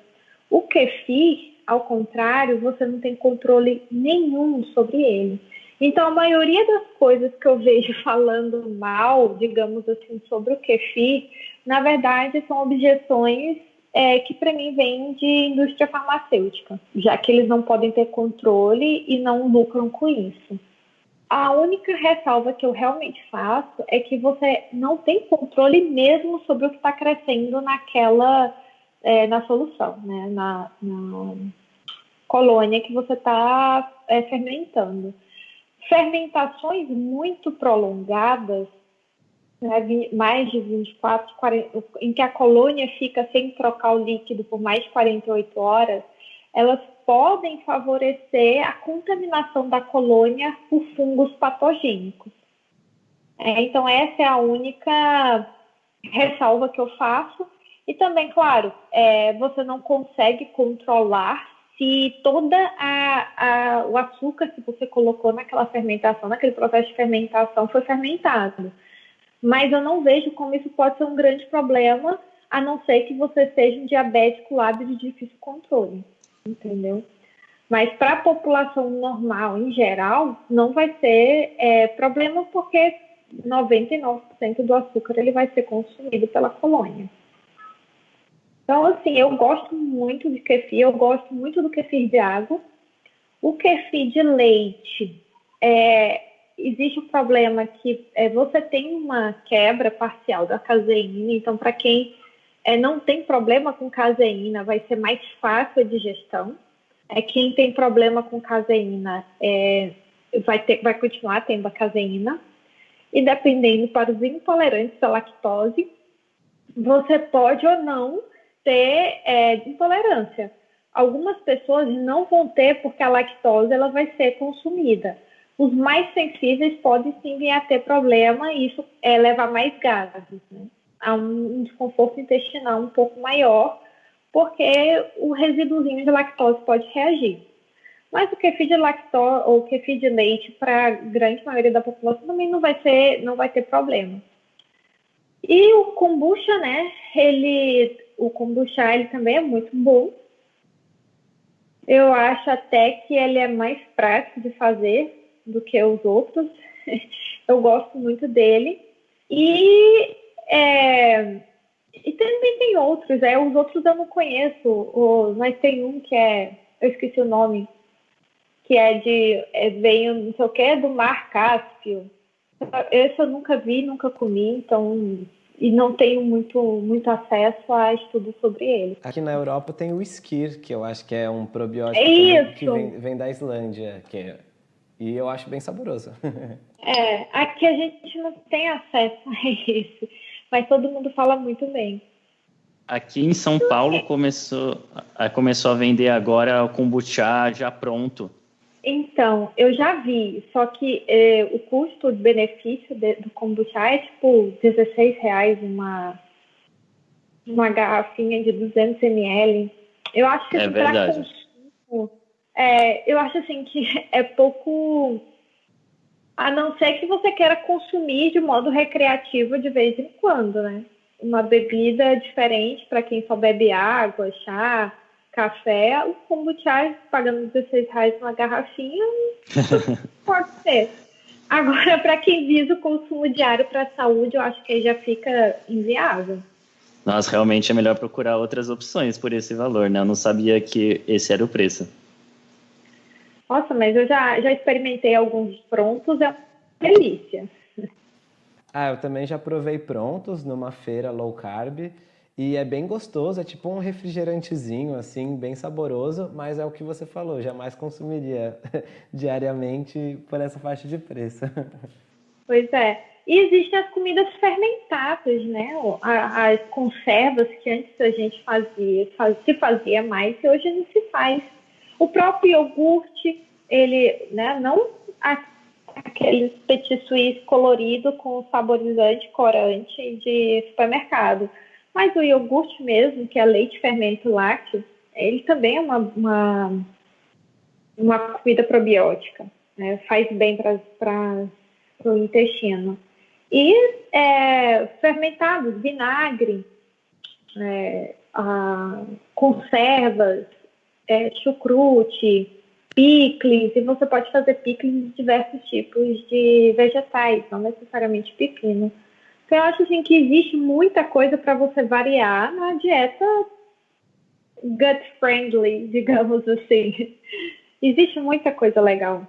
S3: O kefir, ao contrário, você não tem controle nenhum sobre ele. Então, a maioria das coisas que eu vejo <laughs> falando mal, digamos assim, sobre o kefir, na verdade, são objeções é, que para mim vêm de indústria farmacêutica, já que eles não podem ter controle e não lucram com isso. A única ressalva que eu realmente faço é que você não tem controle mesmo sobre o que está crescendo naquela é, na solução, né? na, na colônia que você está é, fermentando. Fermentações muito prolongadas, né, mais de 24, 40, em que a colônia fica sem trocar o líquido por mais de 48 horas, elas podem favorecer a contaminação da colônia por fungos patogênicos. É, então, essa é a única ressalva que eu faço. E também, claro, é, você não consegue controlar se toda a, a, o açúcar que você colocou naquela fermentação, naquele processo de fermentação, foi fermentado. Mas eu não vejo como isso pode ser um grande problema, a não ser que você seja um diabético lábio de difícil controle, entendeu? Mas para a população normal, em geral, não vai ser é, problema porque 99% do açúcar ele vai ser consumido pela colônia. Então, assim, eu gosto muito de kefir, eu gosto muito do kefir de água. O kefir de leite, é, existe o um problema que é, você tem uma quebra parcial da caseína, então, para quem é, não tem problema com caseína, vai ser mais fácil a digestão. É, quem tem problema com caseína é, vai, ter, vai continuar tendo a caseína. E dependendo para os intolerantes à lactose, você pode ou não ter é, intolerância. Algumas pessoas não vão ter porque a lactose ela vai ser consumida. Os mais sensíveis podem sim vir a ter problema e isso é, leva mais gases. Né? Há um desconforto intestinal um pouco maior porque o resíduozinho de lactose pode reagir. Mas o kefir de lactose ou kefir de leite para a grande maioria da população também não vai ser, não vai ter problema. E o kombucha, né? Ele o kombucha ele também é muito bom. Eu acho até que ele é mais prático de fazer do que os outros. <laughs> eu gosto muito dele. E, é, e também tem outros, é, os outros eu não conheço, o, mas tem um que é, eu esqueci o nome, que é de, é, veio, não sei o que, é do Mar Cáspio. Esse eu nunca vi, nunca comi, então e não tenho muito, muito acesso a estudos sobre ele.
S1: Aqui na Europa tem o Skir, que eu acho que é um probiótico é que vem, vem, da Islândia, que é, e eu acho bem saboroso. <laughs>
S3: é, aqui a gente não tem acesso a isso, mas todo mundo fala muito bem.
S2: Aqui em São Paulo começou, começou a vender agora o kombucha já pronto.
S3: Então, eu já vi, só que eh, o custo-benefício do kombucha é tipo 16 reais uma, uma garrafinha de 200 ml. Eu acho que
S2: é verdade.
S3: Consumo, é, eu acho assim que <laughs> é pouco, a não ser que você queira consumir de modo recreativo de vez em quando, né? uma bebida diferente para quem só bebe água, chá, café, o kombucha pagando 16 reais uma garrafinha, <laughs> pode ser. Agora, para quem visa o consumo diário para a saúde, eu acho que aí já fica inviável.
S2: Nossa, realmente é melhor procurar outras opções por esse valor, né? Eu não sabia que esse era o preço.
S3: Nossa, mas eu já, já experimentei alguns prontos, é uma delícia.
S1: Ah, eu também já provei prontos numa feira low carb e é bem gostoso, é tipo um refrigerantezinho, assim, bem saboroso, mas é o que você falou, jamais consumiria <laughs> diariamente por essa faixa de preço.
S3: Pois é. E existem as comidas fermentadas, né? As conservas que antes a gente fazia, se fazia mais e hoje não se faz. O próprio iogurte, ele, né, não aquele petit suisse colorido com saborizante, corante de supermercado, mas o iogurte mesmo, que é leite fermento lácteo, ele também é uma, uma, uma comida probiótica, né? faz bem para o intestino. E é, fermentados, vinagre, é, a, conservas, é, chucrute, picles, e você pode fazer picles de diversos tipos de vegetais, não necessariamente pepino. Então, eu acho assim, que existe muita coisa para você variar na dieta gut friendly, <laughs> digamos assim. existe muita coisa legal.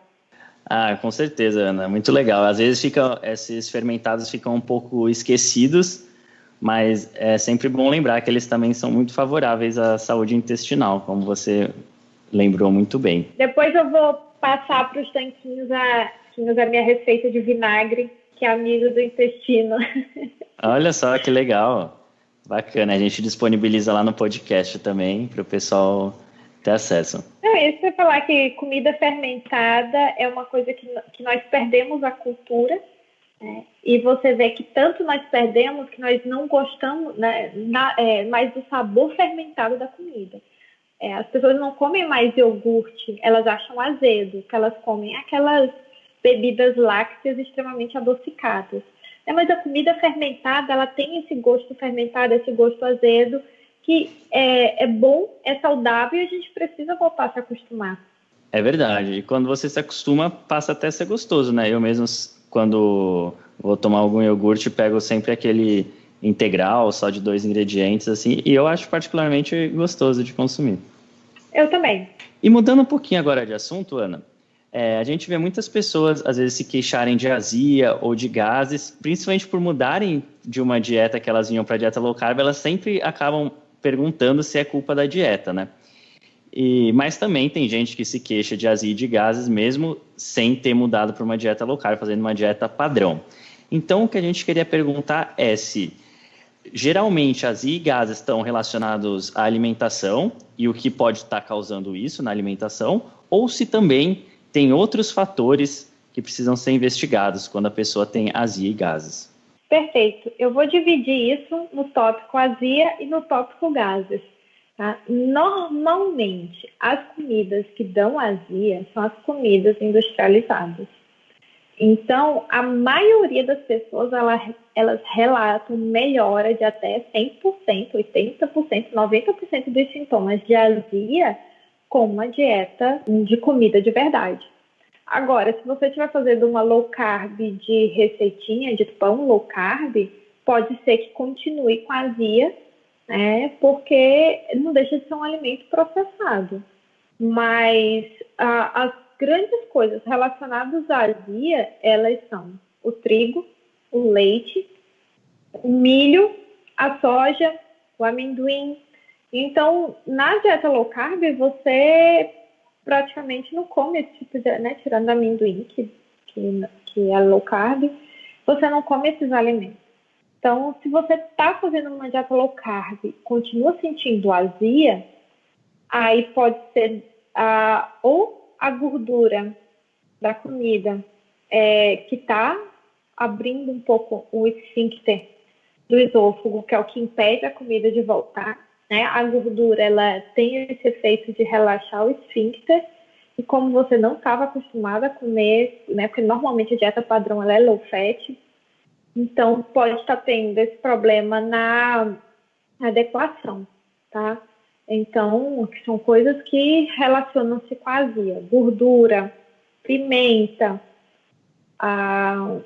S2: Ah, com certeza, Ana, muito legal. Às vezes fica, esses fermentados ficam um pouco esquecidos, mas é sempre bom lembrar que eles também são muito favoráveis à saúde intestinal, como você lembrou muito bem.
S3: Depois eu vou passar para os tanquinhos a, a minha receita de vinagre, que é amigo do intestino. <laughs>
S2: Olha só que legal. Bacana, a gente disponibiliza lá no podcast também para o pessoal ter acesso.
S3: Não, isso é falar que comida fermentada é uma coisa que, que nós perdemos a cultura. Né? E você vê que tanto nós perdemos que nós não gostamos né, na, é, mais do sabor fermentado da comida. É, as pessoas não comem mais iogurte, elas acham azedo, que elas comem aquelas bebidas lácteas extremamente adocicadas. É, mas a comida fermentada, ela tem esse gosto fermentado, esse gosto azedo, que é, é bom, é saudável e a gente precisa voltar a se acostumar.
S2: É verdade. E quando você se acostuma, passa até a ser gostoso, né? Eu mesmo, quando vou tomar algum iogurte, pego sempre aquele integral, só de dois ingredientes, assim, e eu acho particularmente gostoso de consumir.
S3: Eu também.
S2: E mudando um pouquinho agora de assunto, Ana, é, a gente vê muitas pessoas, às vezes, se queixarem de azia ou de gases, principalmente por mudarem de uma dieta que elas vinham para dieta low carb, elas sempre acabam perguntando se é culpa da dieta, né? E, mas também tem gente que se queixa de azia e de gases mesmo sem ter mudado para uma dieta low carb, fazendo uma dieta padrão. Então, o que a gente queria perguntar é se geralmente as e gases estão relacionados à alimentação e o que pode estar causando isso na alimentação, ou se também tem outros fatores que precisam ser investigados quando a pessoa tem azia e gases.
S3: Perfeito. Eu vou dividir isso no tópico azia e no tópico gases. Tá? Normalmente, as comidas que dão azia são as comidas industrializadas. Então, a maioria das pessoas, elas, elas relatam melhora de até 100%, 80%, 90% dos sintomas de azia com uma dieta de comida de verdade. Agora, se você estiver fazendo uma low carb de receitinha, de pão low carb, pode ser que continue com azia, né? Porque não deixa de ser um alimento processado. Mas ah, as grandes coisas relacionadas à azia, elas são o trigo, o leite, o milho, a soja, o amendoim. Então, na dieta low carb, você praticamente não come esse tipo de, né, tirando amendoim, que, que, que é low carb, você não come esses alimentos. Então, se você está fazendo uma dieta low carb, continua sentindo azia, aí pode ser ou a gordura da comida é, que está abrindo um pouco o esfíncter do esôfago, que é o que impede a comida de voltar. Né? A gordura ela tem esse efeito de relaxar o esfíncter e como você não estava acostumada a comer, né? Porque normalmente a dieta padrão ela é low fat, Então, pode estar tendo esse problema na adequação, tá? Então, são coisas que relacionam-se com a azia. Gordura, pimenta, a,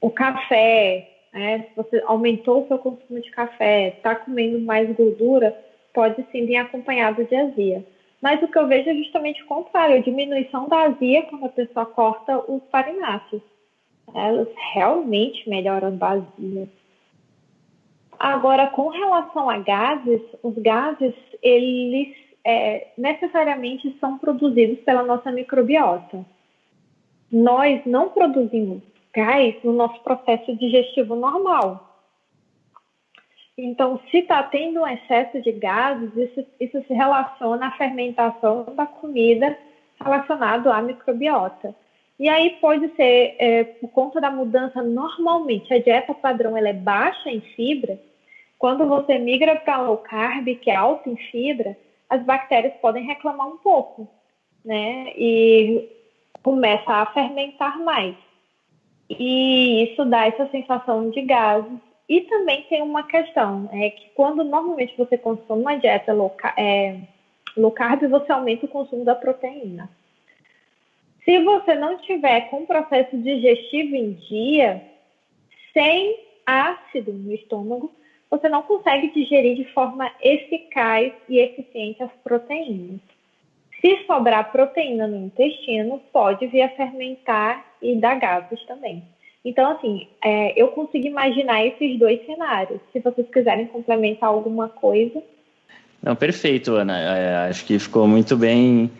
S3: o café, né? Se você aumentou o seu consumo de café, está comendo mais gordura, pode sim vir acompanhado de azia. Mas o que eu vejo é justamente o contrário, a diminuição da azia quando a pessoa corta os farináceos. Elas realmente melhoram a azia. Agora, com relação a gases, os gases, eles é, necessariamente são produzidos pela nossa microbiota. Nós não produzimos gás no nosso processo digestivo normal. Então, se está tendo um excesso de gases, isso, isso se relaciona à fermentação da comida relacionado à microbiota. E aí pode ser, é, por conta da mudança, normalmente a dieta padrão ela é baixa em fibra. Quando você migra para low carb, que é alta em fibra, as bactérias podem reclamar um pouco, né? E começa a fermentar mais. E isso dá essa sensação de gases. E também tem uma questão, é que quando normalmente você consome uma dieta low, é, low carb, você aumenta o consumo da proteína. Se você não tiver com o processo digestivo em dia, sem ácido no estômago, você não consegue digerir de forma eficaz e eficiente as proteínas. Se sobrar proteína no intestino, pode vir a fermentar e dar gases também. Então, assim, é, eu consigo imaginar esses dois cenários. Se vocês quiserem complementar alguma coisa.
S2: Não, perfeito, Ana. É, acho que ficou muito bem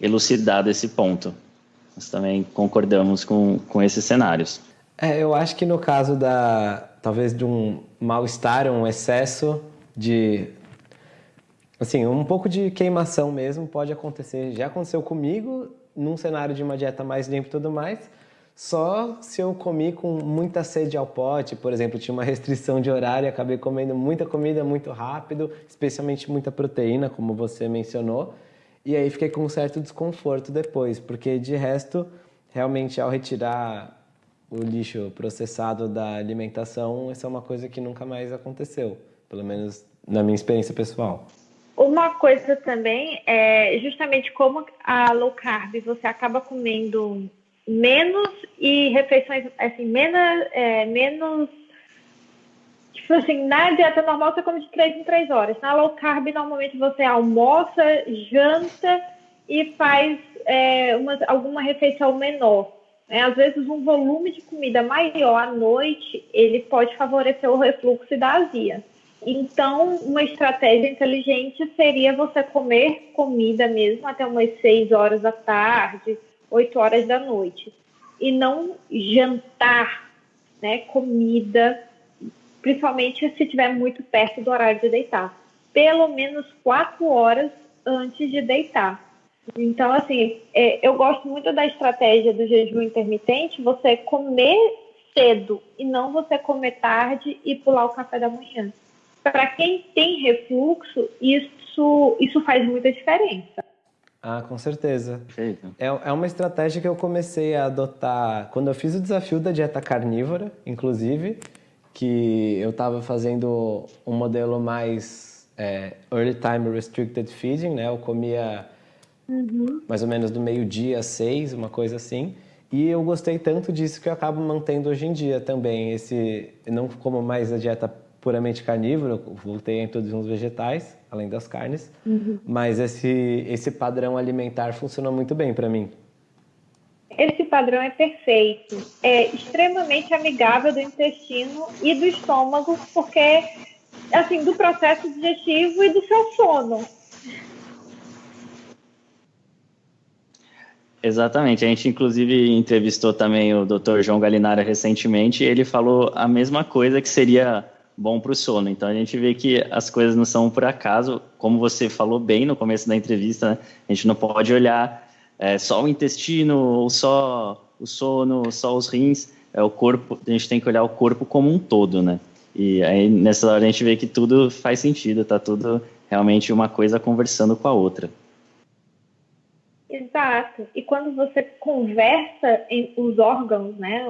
S2: elucidado esse ponto. Nós também concordamos com, com esses cenários.
S1: É, eu acho que no caso da talvez de um mal-estar, um excesso de assim, um pouco de queimação mesmo pode acontecer. Já aconteceu comigo num cenário de uma dieta mais limpa e tudo mais. Só se eu comi com muita sede ao pote, por exemplo, tinha uma restrição de horário, acabei comendo muita comida muito rápido, especialmente muita proteína, como você mencionou, e aí fiquei com um certo desconforto depois, porque de resto, realmente ao retirar o lixo processado da alimentação, isso é uma coisa que nunca mais aconteceu, pelo menos na minha experiência pessoal.
S3: Uma coisa também é justamente como a low carb você acaba comendo menos e refeições assim menos é, menos Tipo assim, na dieta normal você come de 3 em 3 horas. Na low carb, normalmente você almoça, janta e faz é, uma, alguma refeição menor. É, às vezes, um volume de comida maior à noite, ele pode favorecer o refluxo da azia. Então, uma estratégia inteligente seria você comer comida mesmo até umas 6 horas da tarde, 8 horas da noite. E não jantar né, comida principalmente se estiver muito perto do horário de deitar. Pelo menos quatro horas antes de deitar. Então, assim, é, eu gosto muito da estratégia do jejum intermitente, você comer cedo e não você comer tarde e pular o café da manhã. Para quem tem refluxo, isso, isso faz muita diferença.
S1: Ah, com certeza. É, é uma estratégia que eu comecei a adotar quando eu fiz o desafio da dieta carnívora, inclusive que eu estava fazendo um modelo mais é, early time restricted feeding, né? Eu comia uhum. mais ou menos do meio-dia às seis, uma coisa assim. E eu gostei tanto disso que eu acabo mantendo hoje em dia também. Esse, não como mais a dieta puramente carnívora, voltei a introduzir uns vegetais, além das carnes. Uhum. Mas esse, esse padrão alimentar funcionou muito bem para mim.
S3: Esse padrão é perfeito, é extremamente amigável do intestino e do estômago, porque, assim, do processo digestivo e do seu sono.
S2: Exatamente. A gente, inclusive, entrevistou também o Dr. João Galinara recentemente e ele falou a mesma coisa que seria bom para o sono. Então, a gente vê que as coisas não são por acaso. Como você falou bem no começo da entrevista, né? a gente não pode olhar é, só o intestino ou só o sono, só os rins, é o corpo, a gente tem que olhar o corpo como um todo, né? E aí nessa hora a gente vê que tudo faz sentido, tá tudo realmente uma coisa conversando com a outra.
S3: Exato. E quando você conversa os órgãos, né,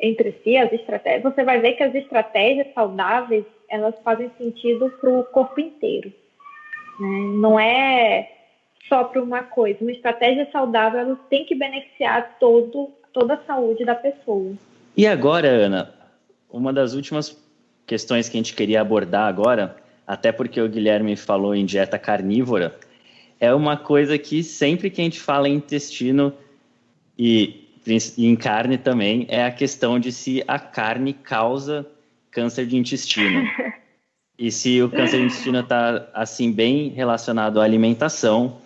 S3: entre si, as estratégias, você vai ver que as estratégias saudáveis elas fazem sentido para o corpo inteiro. Né? Não é só para uma coisa. Uma estratégia saudável ela tem que beneficiar todo, toda a saúde da pessoa.
S2: E agora, Ana, uma das últimas questões que a gente queria abordar agora, até porque o Guilherme falou em dieta carnívora, é uma coisa que sempre que a gente fala em intestino e e em carne também, é a questão de se a carne causa câncer de intestino. <laughs> e se o câncer de intestino está, assim, bem relacionado à alimentação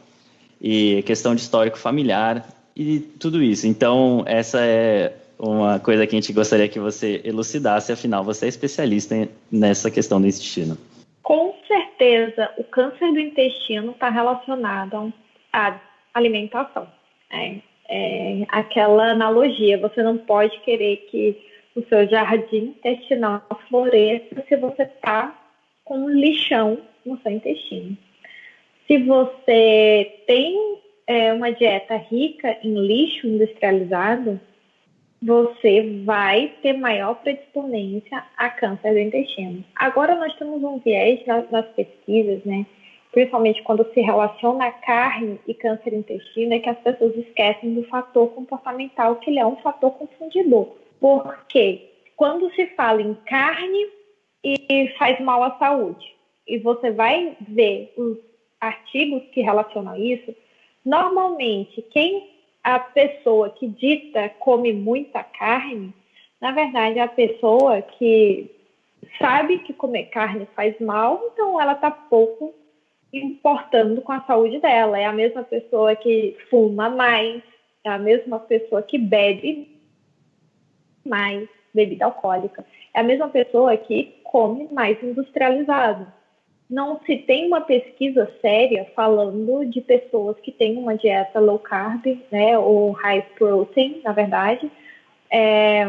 S2: e questão de histórico familiar e tudo isso. Então, essa é uma coisa que a gente gostaria que você elucidasse, afinal, você é especialista nessa questão do intestino.
S3: Com certeza, o câncer do intestino está relacionado à alimentação. É, é, aquela analogia. Você não pode querer que o seu jardim intestinal floresça se você está com um lixão no seu intestino. Se você tem é, uma dieta rica em lixo industrializado, você vai ter maior predisponência a câncer do intestino. Agora nós temos um viés nas, pesquisas, né? principalmente quando se relaciona carne e câncer intestino, é que as pessoas esquecem do fator comportamental, que ele é um fator confundidor. Porque quando se fala em carne e faz mal à saúde, e você vai ver os artigos que relacionam isso, normalmente quem a pessoa que dita come muita carne, na verdade é a pessoa que sabe que comer carne faz mal, então ela está pouco importando com a saúde dela. É a mesma pessoa que fuma mais, é a mesma pessoa que bebe mais bebida alcoólica, é a mesma pessoa que come mais industrializado. Não se tem uma pesquisa séria falando de pessoas que têm uma dieta low carb, né, ou high protein, na verdade, é,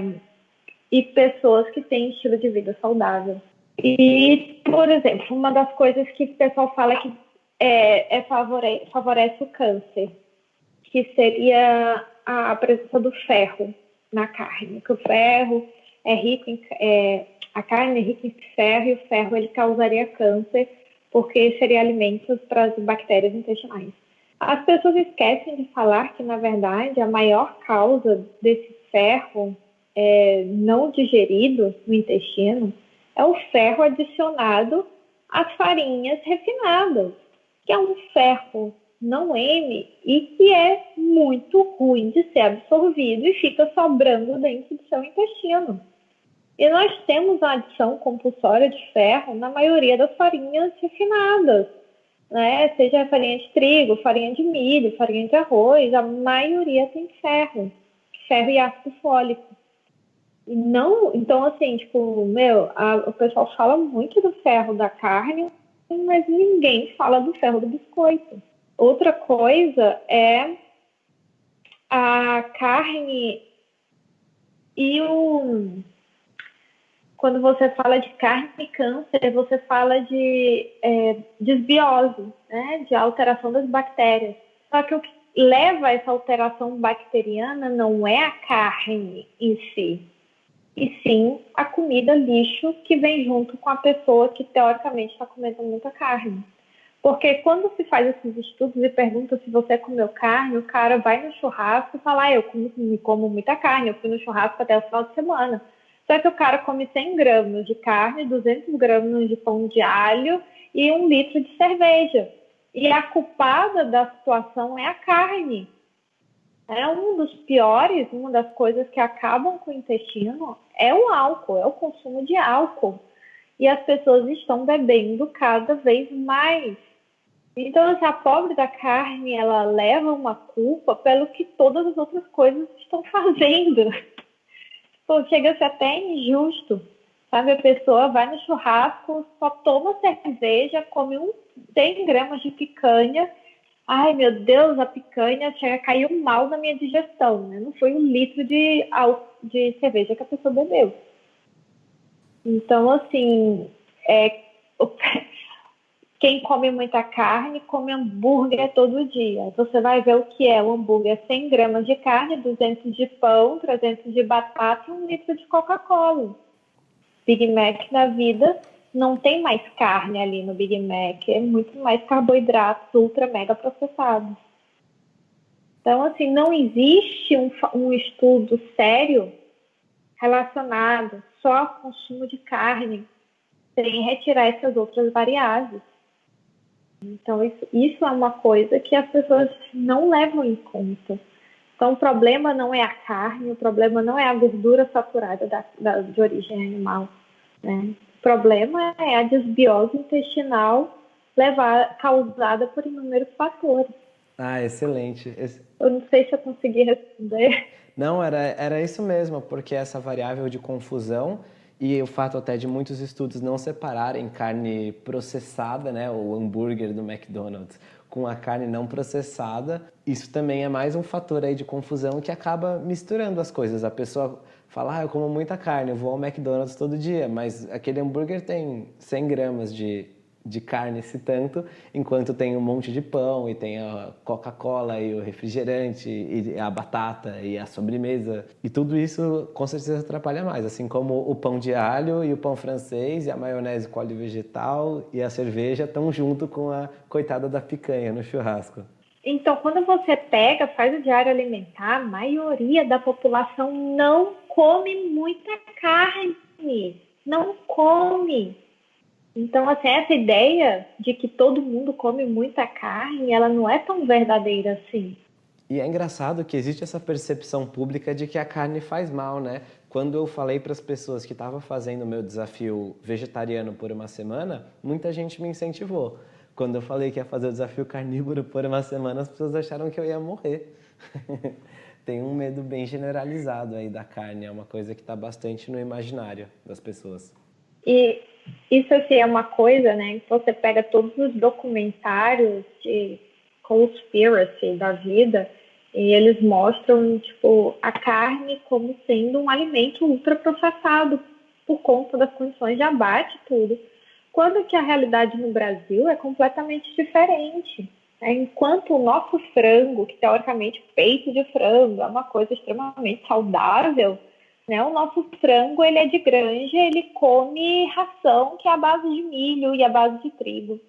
S3: e pessoas que têm estilo de vida saudável. E, por exemplo, uma das coisas que o pessoal fala que é, é favore, favorece o câncer, que seria a presença do ferro na carne, que o ferro é rico em, é, a carne é rica em ferro e o ferro ele causaria câncer porque seria alimento para as bactérias intestinais. As pessoas esquecem de falar que, na verdade, a maior causa desse ferro é, não digerido no intestino é o ferro adicionado às farinhas refinadas, que é um ferro não M e que é muito ruim de ser absorvido e fica sobrando dentro do seu intestino. E nós temos a adição compulsória de ferro na maioria das farinhas refinadas, né? Seja farinha de trigo, farinha de milho, farinha de arroz, a maioria tem ferro, ferro e ácido fólico. E não, então assim, tipo, meu, a, o pessoal fala muito do ferro da carne, mas ninguém fala do ferro do biscoito. Outra coisa é a carne e o quando você fala de carne e câncer, você fala de é, desbiose, né, de alteração das bactérias. Só que o que leva a essa alteração bacteriana não é a carne em si, e sim a comida lixo que vem junto com a pessoa que teoricamente está comendo muita carne. Porque quando se faz esses estudos e pergunta se você comeu carne, o cara vai no churrasco e fala, ah, eu como, como muita carne, eu fui no churrasco até o final de semana. Só que o cara come 100 gramas de carne, 200 gramas de pão de alho e um litro de cerveja. E a culpada da situação é a carne. É um dos piores, uma das coisas que acabam com o intestino é o álcool, é o consumo de álcool. E as pessoas estão bebendo cada vez mais. Então, se a pobre da carne, ela leva uma culpa pelo que todas as outras coisas estão fazendo. Pô, chega a ser até injusto. Sabe, a pessoa vai no churrasco, só toma cerveja, come um 100 gramas de picanha ai meu Deus, a picanha chega, caiu mal na minha digestão, né? Não foi um litro de, de cerveja que a pessoa bebeu. Então, assim, é, Quem come muita carne, come hambúrguer todo dia. Você vai ver o que é o hambúrguer: 100 gramas de carne, 200 de pão, 300 de batata e um litro de Coca-Cola. Big Mac na vida não tem mais carne ali no Big Mac, é muito mais carboidratos ultra mega processados. Então, assim, não existe um, um estudo sério relacionado só ao consumo de carne, sem retirar essas outras variáveis. Então, isso, isso é uma coisa que as pessoas não levam em conta. Então, o problema não é a carne, o problema não é a gordura saturada da, da, de origem animal. Né? O problema é a desbiose intestinal levar, causada por inúmeros fatores.
S1: Ah, excelente.
S3: Eu não sei se eu consegui responder.
S1: Não, era, era isso mesmo, porque essa variável de confusão e o fato até de muitos estudos não separarem carne processada, né, o hambúrguer do McDonald's, com a carne não processada, isso também é mais um fator aí de confusão que acaba misturando as coisas. A pessoa fala, ah, eu como muita carne, eu vou ao McDonald's todo dia, mas aquele hambúrguer tem 100 gramas de de carne esse tanto, enquanto tem um monte de pão e tem a Coca-Cola e o refrigerante e a batata e a sobremesa. E tudo isso com certeza atrapalha mais, assim como o pão de alho e o pão francês e a maionese com óleo vegetal e a cerveja estão junto com a coitada da picanha no churrasco.
S3: Então, quando você pega, faz o diário alimentar, a maioria da população não come muita carne. Não come. Então, assim, essa ideia de que todo mundo come muita carne, ela não é tão verdadeira assim.
S1: E é engraçado que existe essa percepção pública de que a carne faz mal, né? Quando eu falei para as pessoas que estava fazendo o meu desafio vegetariano por uma semana, muita gente me incentivou. Quando eu falei que ia fazer o desafio carnívoro por uma semana, as pessoas acharam que eu ia morrer. <laughs> Tem um medo bem generalizado aí da carne, é uma coisa que está bastante no imaginário das pessoas.
S3: E isso assim, é uma coisa, né? Que você pega todos os documentários de conspiracy da vida e eles mostram tipo a carne como sendo um alimento ultraprocessado por conta das condições de abate tudo. Quando que a realidade no Brasil é completamente diferente. Né? Enquanto o nosso frango, que teoricamente peito de frango é uma coisa extremamente saudável, né? O nosso frango ele é de granja, ele come ração que é a base de milho e a base de trigo.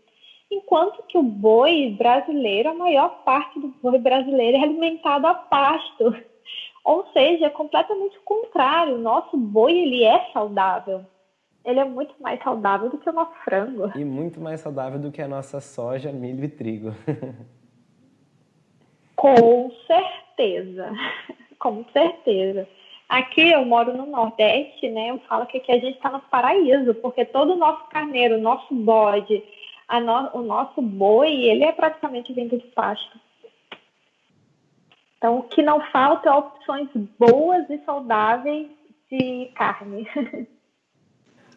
S3: Enquanto que o boi brasileiro, a maior parte do boi brasileiro é alimentado a pasto. <laughs> Ou seja, é completamente o contrário. O nosso boi ele é saudável. Ele é muito mais saudável do que o nosso frango.
S1: E muito mais saudável do que a nossa soja, milho e trigo. <laughs>
S3: Com certeza. <laughs> Com certeza. Aqui eu moro no Nordeste, né? Eu falo que aqui a gente está no paraíso, porque todo o nosso carneiro, o nosso bode, no, o nosso boi, ele é praticamente vindo de pasto. Então, o que não falta é opções boas e saudáveis de carne. <laughs>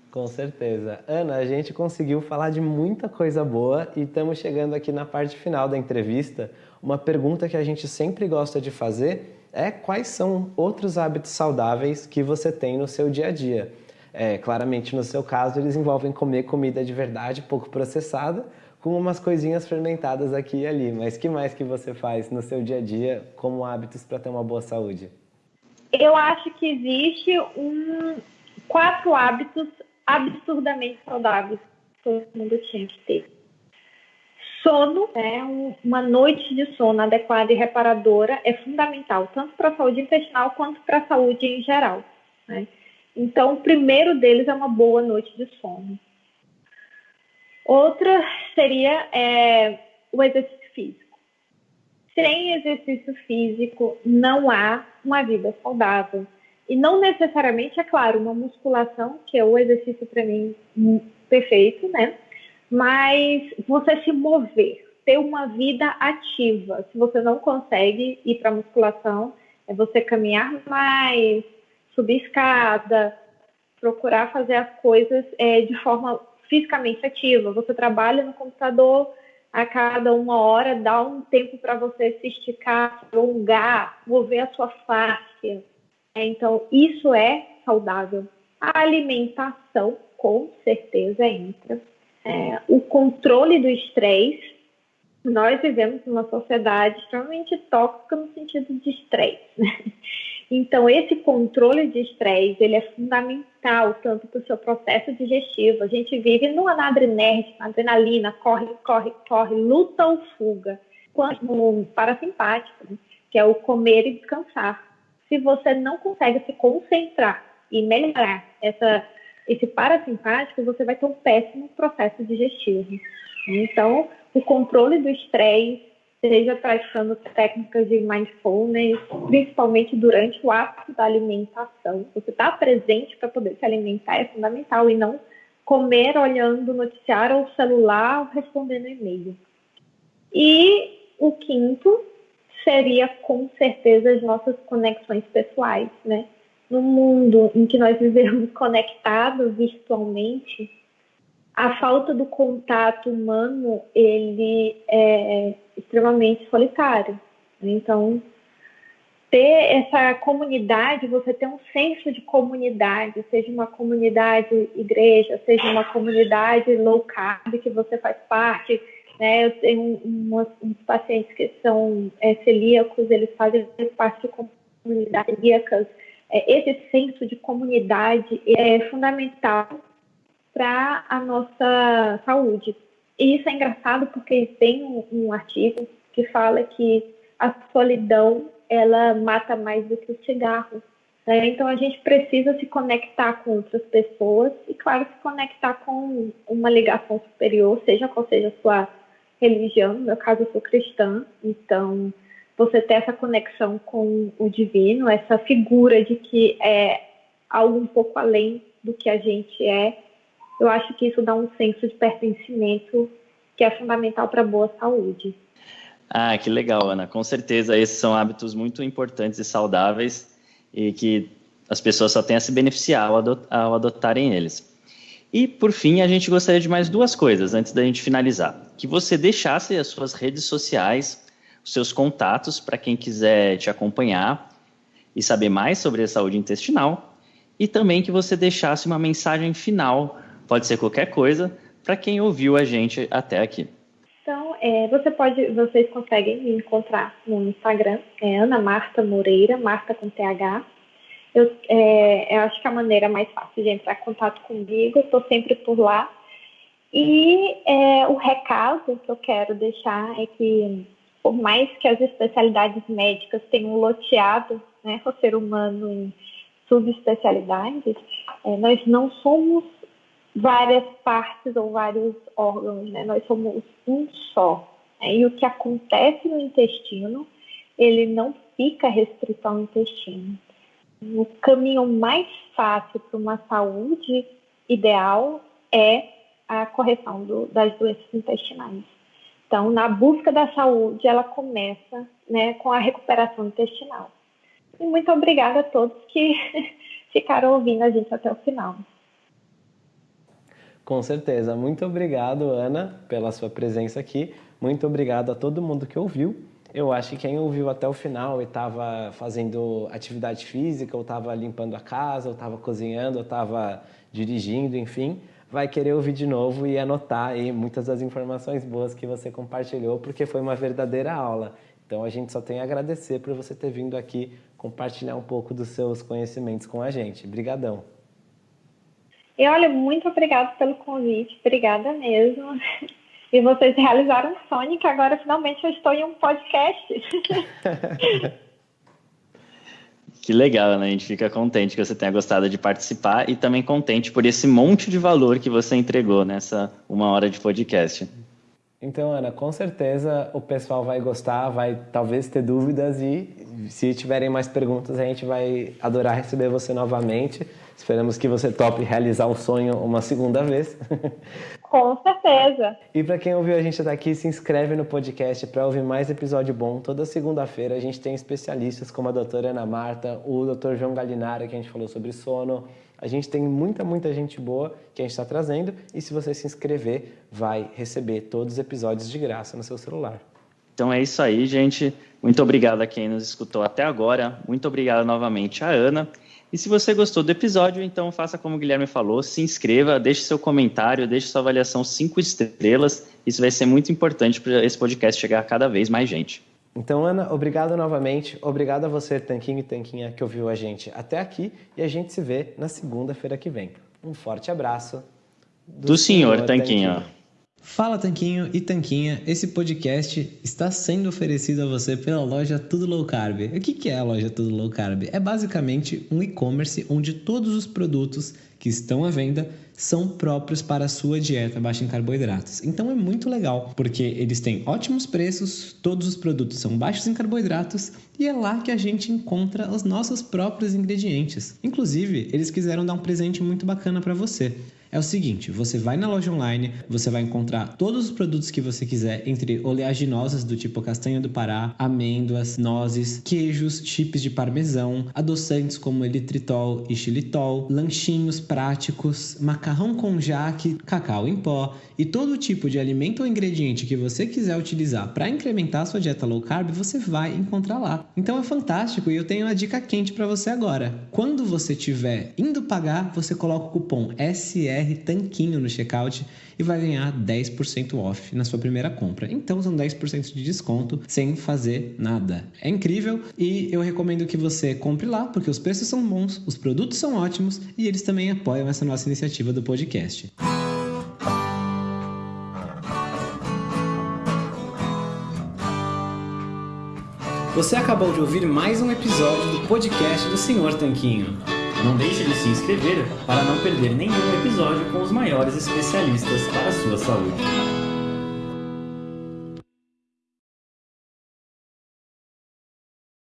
S1: Com certeza. Ana, a gente conseguiu falar de muita coisa boa e estamos chegando aqui na parte final da entrevista. Uma pergunta que a gente sempre gosta de fazer é quais são outros hábitos saudáveis que você tem no seu dia a dia. É, claramente, no seu caso, eles envolvem comer comida de verdade, pouco processada, com umas coisinhas fermentadas aqui e ali. Mas que mais que você faz no seu dia a dia como hábitos para ter uma boa saúde?
S3: Eu acho que existe um quatro hábitos absurdamente saudáveis que todo mundo tinha que ter Sono, né, uma noite de sono adequada e reparadora é fundamental, tanto para a saúde intestinal quanto para a saúde em geral. Né? Então, o primeiro deles é uma boa noite de sono. Outra seria é, o exercício físico. Sem exercício físico, não há uma vida saudável. E não necessariamente, é claro, uma musculação, que é o exercício para mim perfeito, né? Mas você se mover, ter uma vida ativa. Se você não consegue ir para musculação, é você caminhar mais, subir escada, procurar fazer as coisas é, de forma fisicamente ativa. Você trabalha no computador a cada uma hora, dá um tempo para você se esticar, alongar, mover a sua face. É, então, isso é saudável. A alimentação, com certeza, entra É, o controle do estresse, nós vivemos numa sociedade extremamente tóxica no sentido de estresse. Né? Então, esse controle de estresse, ele é fundamental tanto para o seu processo digestivo. A gente vive no adrenérgico, adrenalina, corre, corre, corre, luta ou fuga. Quanto no parasimpático, né? que é o comer e descansar. Se você não consegue se concentrar e melhorar essa, esse parasimpático, você vai ter um péssimo processo digestivo. Então, o controle do estresse, seja praticando técnicas de mindfulness, principalmente durante o ato da alimentação. Você está presente para poder se alimentar é fundamental e não comer olhando o noticiário ou celular ou respondendo e-mail. E o quinto seria com certeza as nossas conexões pessoais, né? No mundo em que nós vivemos <laughs> conectados virtualmente, a falta do contato humano ele é extremamente solitário. Então, ter essa comunidade, você ter um senso de comunidade, seja uma comunidade igreja, seja uma comunidade low carb que você faz parte, né? Eu tenho umas, uns pacientes que são é, celíacos, eles fazem parte de comunidades celíacas. É, esse senso de comunidade é fundamental para a nossa saúde. E isso é engraçado porque tem um, um artigo que fala que a solidão ela mata mais do que o cigarro. Né? Então a gente precisa se conectar com outras pessoas e, claro, se conectar com uma ligação superior, seja qual seja a sua religião, no meu caso eu sou cristã, então você ter essa conexão com o divino, essa figura de que é algo um pouco além do que a gente é, eu acho que isso dá um senso de pertencimento que é fundamental para boa saúde.
S2: Ah, que legal, Ana. Com certeza, esses são hábitos muito importantes e saudáveis e que as pessoas só têm a se beneficiar ao adotarem eles. E, por fim, a gente gostaria de mais duas coisas antes da gente finalizar. Que você deixasse as suas redes sociais, seus contatos para quem quiser te acompanhar e saber mais sobre a saúde intestinal. E também que você deixasse uma mensagem final, pode ser qualquer coisa, para quem ouviu a gente até aqui.
S3: Então, é, você pode, vocês conseguem me encontrar no Instagram, é Ana Marta Moreira, Marta com TH. Eu, é, eu acho que a maneira mais fácil de entrar em contato comigo, estou sempre por lá. E é, o recado que eu quero deixar é que, por mais que as especialidades médicas tenham loteado né, o ser humano em subespecialidades, é, nós não somos várias partes ou vários órgãos, né? nós somos um só. Né? E o que acontece no intestino, ele não fica restrito ao intestino o caminho mais fácil para uma saúde ideal é a correção do, das doenças intestinais. Então, na busca da saúde, ela começa né, com a recuperação intestinal. E muito obrigada a todos que <laughs> ficaram ouvindo a gente até o final.
S1: Com certeza. Muito obrigado, Ana, pela sua presença aqui. Muito obrigado a todo mundo que ouviu. Eu acho que quem ouviu até o final e estava fazendo atividade física, ou estava limpando a casa, ou estava cozinhando, ou estava dirigindo, enfim, vai querer ouvir de novo e anotar aí muitas das informações boas que você compartilhou, porque foi uma verdadeira aula. Então a gente só tem a agradecer por você ter vindo aqui compartilhar um pouco dos seus conhecimentos com a gente. Obrigadão.
S3: E olha, muito obrigada pelo convite, obrigada mesmo. E vocês realizaram um sonho que agora finalmente eu estou em um podcast. <laughs>
S2: que legal, né? A gente fica contente que você tenha gostado de participar e também contente por esse monte de valor que você entregou nessa uma hora de podcast.
S1: Então, Ana, com certeza o pessoal vai gostar, vai talvez ter dúvidas e se tiverem mais perguntas, a gente vai adorar receber você novamente. Esperamos que você tope realizar o sonho uma segunda vez. <laughs>
S3: Com certeza.
S1: E para quem ouviu a gente até aqui, se inscreve no podcast para ouvir mais episódio bom. Toda segunda-feira a gente tem especialistas como a doutora Ana Marta, o doutor João Galinara, que a gente falou sobre sono. A gente tem muita, muita gente boa que a gente está trazendo. E se você se inscrever, vai receber todos os episódios de graça no seu celular.
S2: Então é isso aí, gente. Muito obrigado a quem nos escutou até agora. Muito obrigado novamente a Ana. E se você gostou do episódio, então faça como o Guilherme falou, se inscreva, deixe seu comentário, deixe sua avaliação cinco estrelas. Isso vai ser muito importante para esse podcast chegar a cada vez mais gente.
S1: Então, Ana, obrigado novamente. Obrigado a você, Tanquinho e Tanquinha, que ouviu a gente até aqui. E a gente se vê na segunda-feira que vem. Um forte abraço.
S2: Do, do senhor, senhor Tanquinho. Tanquinho.
S1: Fala Tanquinho e Tanquinha, esse podcast está sendo oferecido a você pela loja Tudo Low Carb. O que é a loja Tudo Low Carb? É basicamente um e-commerce onde todos os produtos que estão à venda são próprios para a sua dieta baixa em carboidratos. Então é muito legal, porque eles têm ótimos preços, todos os produtos são baixos em carboidratos e é lá que a gente encontra os nossos próprios ingredientes. Inclusive, eles quiseram dar um presente muito bacana para você é o seguinte: você vai na loja online, você vai encontrar todos os produtos que você quiser, entre oleaginosas do tipo castanha do Pará, amêndoas, nozes, queijos, chips de parmesão, adoçantes como elitritol e xilitol, lanchinhos práticos, macarrão com jaque, cacau em pó e todo tipo de alimento ou ingrediente que você quiser utilizar para incrementar a sua dieta low carb, você vai encontrar lá. Então é fantástico e eu tenho uma dica quente para você agora. Quando você estiver indo pagar, você coloca o cupom SR BR Tanquinho no checkout e vai ganhar 10% off na sua primeira compra. Então são 10% de desconto sem fazer nada. É incrível e eu recomendo que você compre lá porque os preços são bons, os produtos são ótimos e eles também apoiam essa nossa iniciativa do podcast. Você acabou de ouvir mais um episódio do podcast do Senhor Tanquinho.
S2: Não deixe de se inscrever para não perder nenhum episódio com os maiores especialistas para a sua saúde.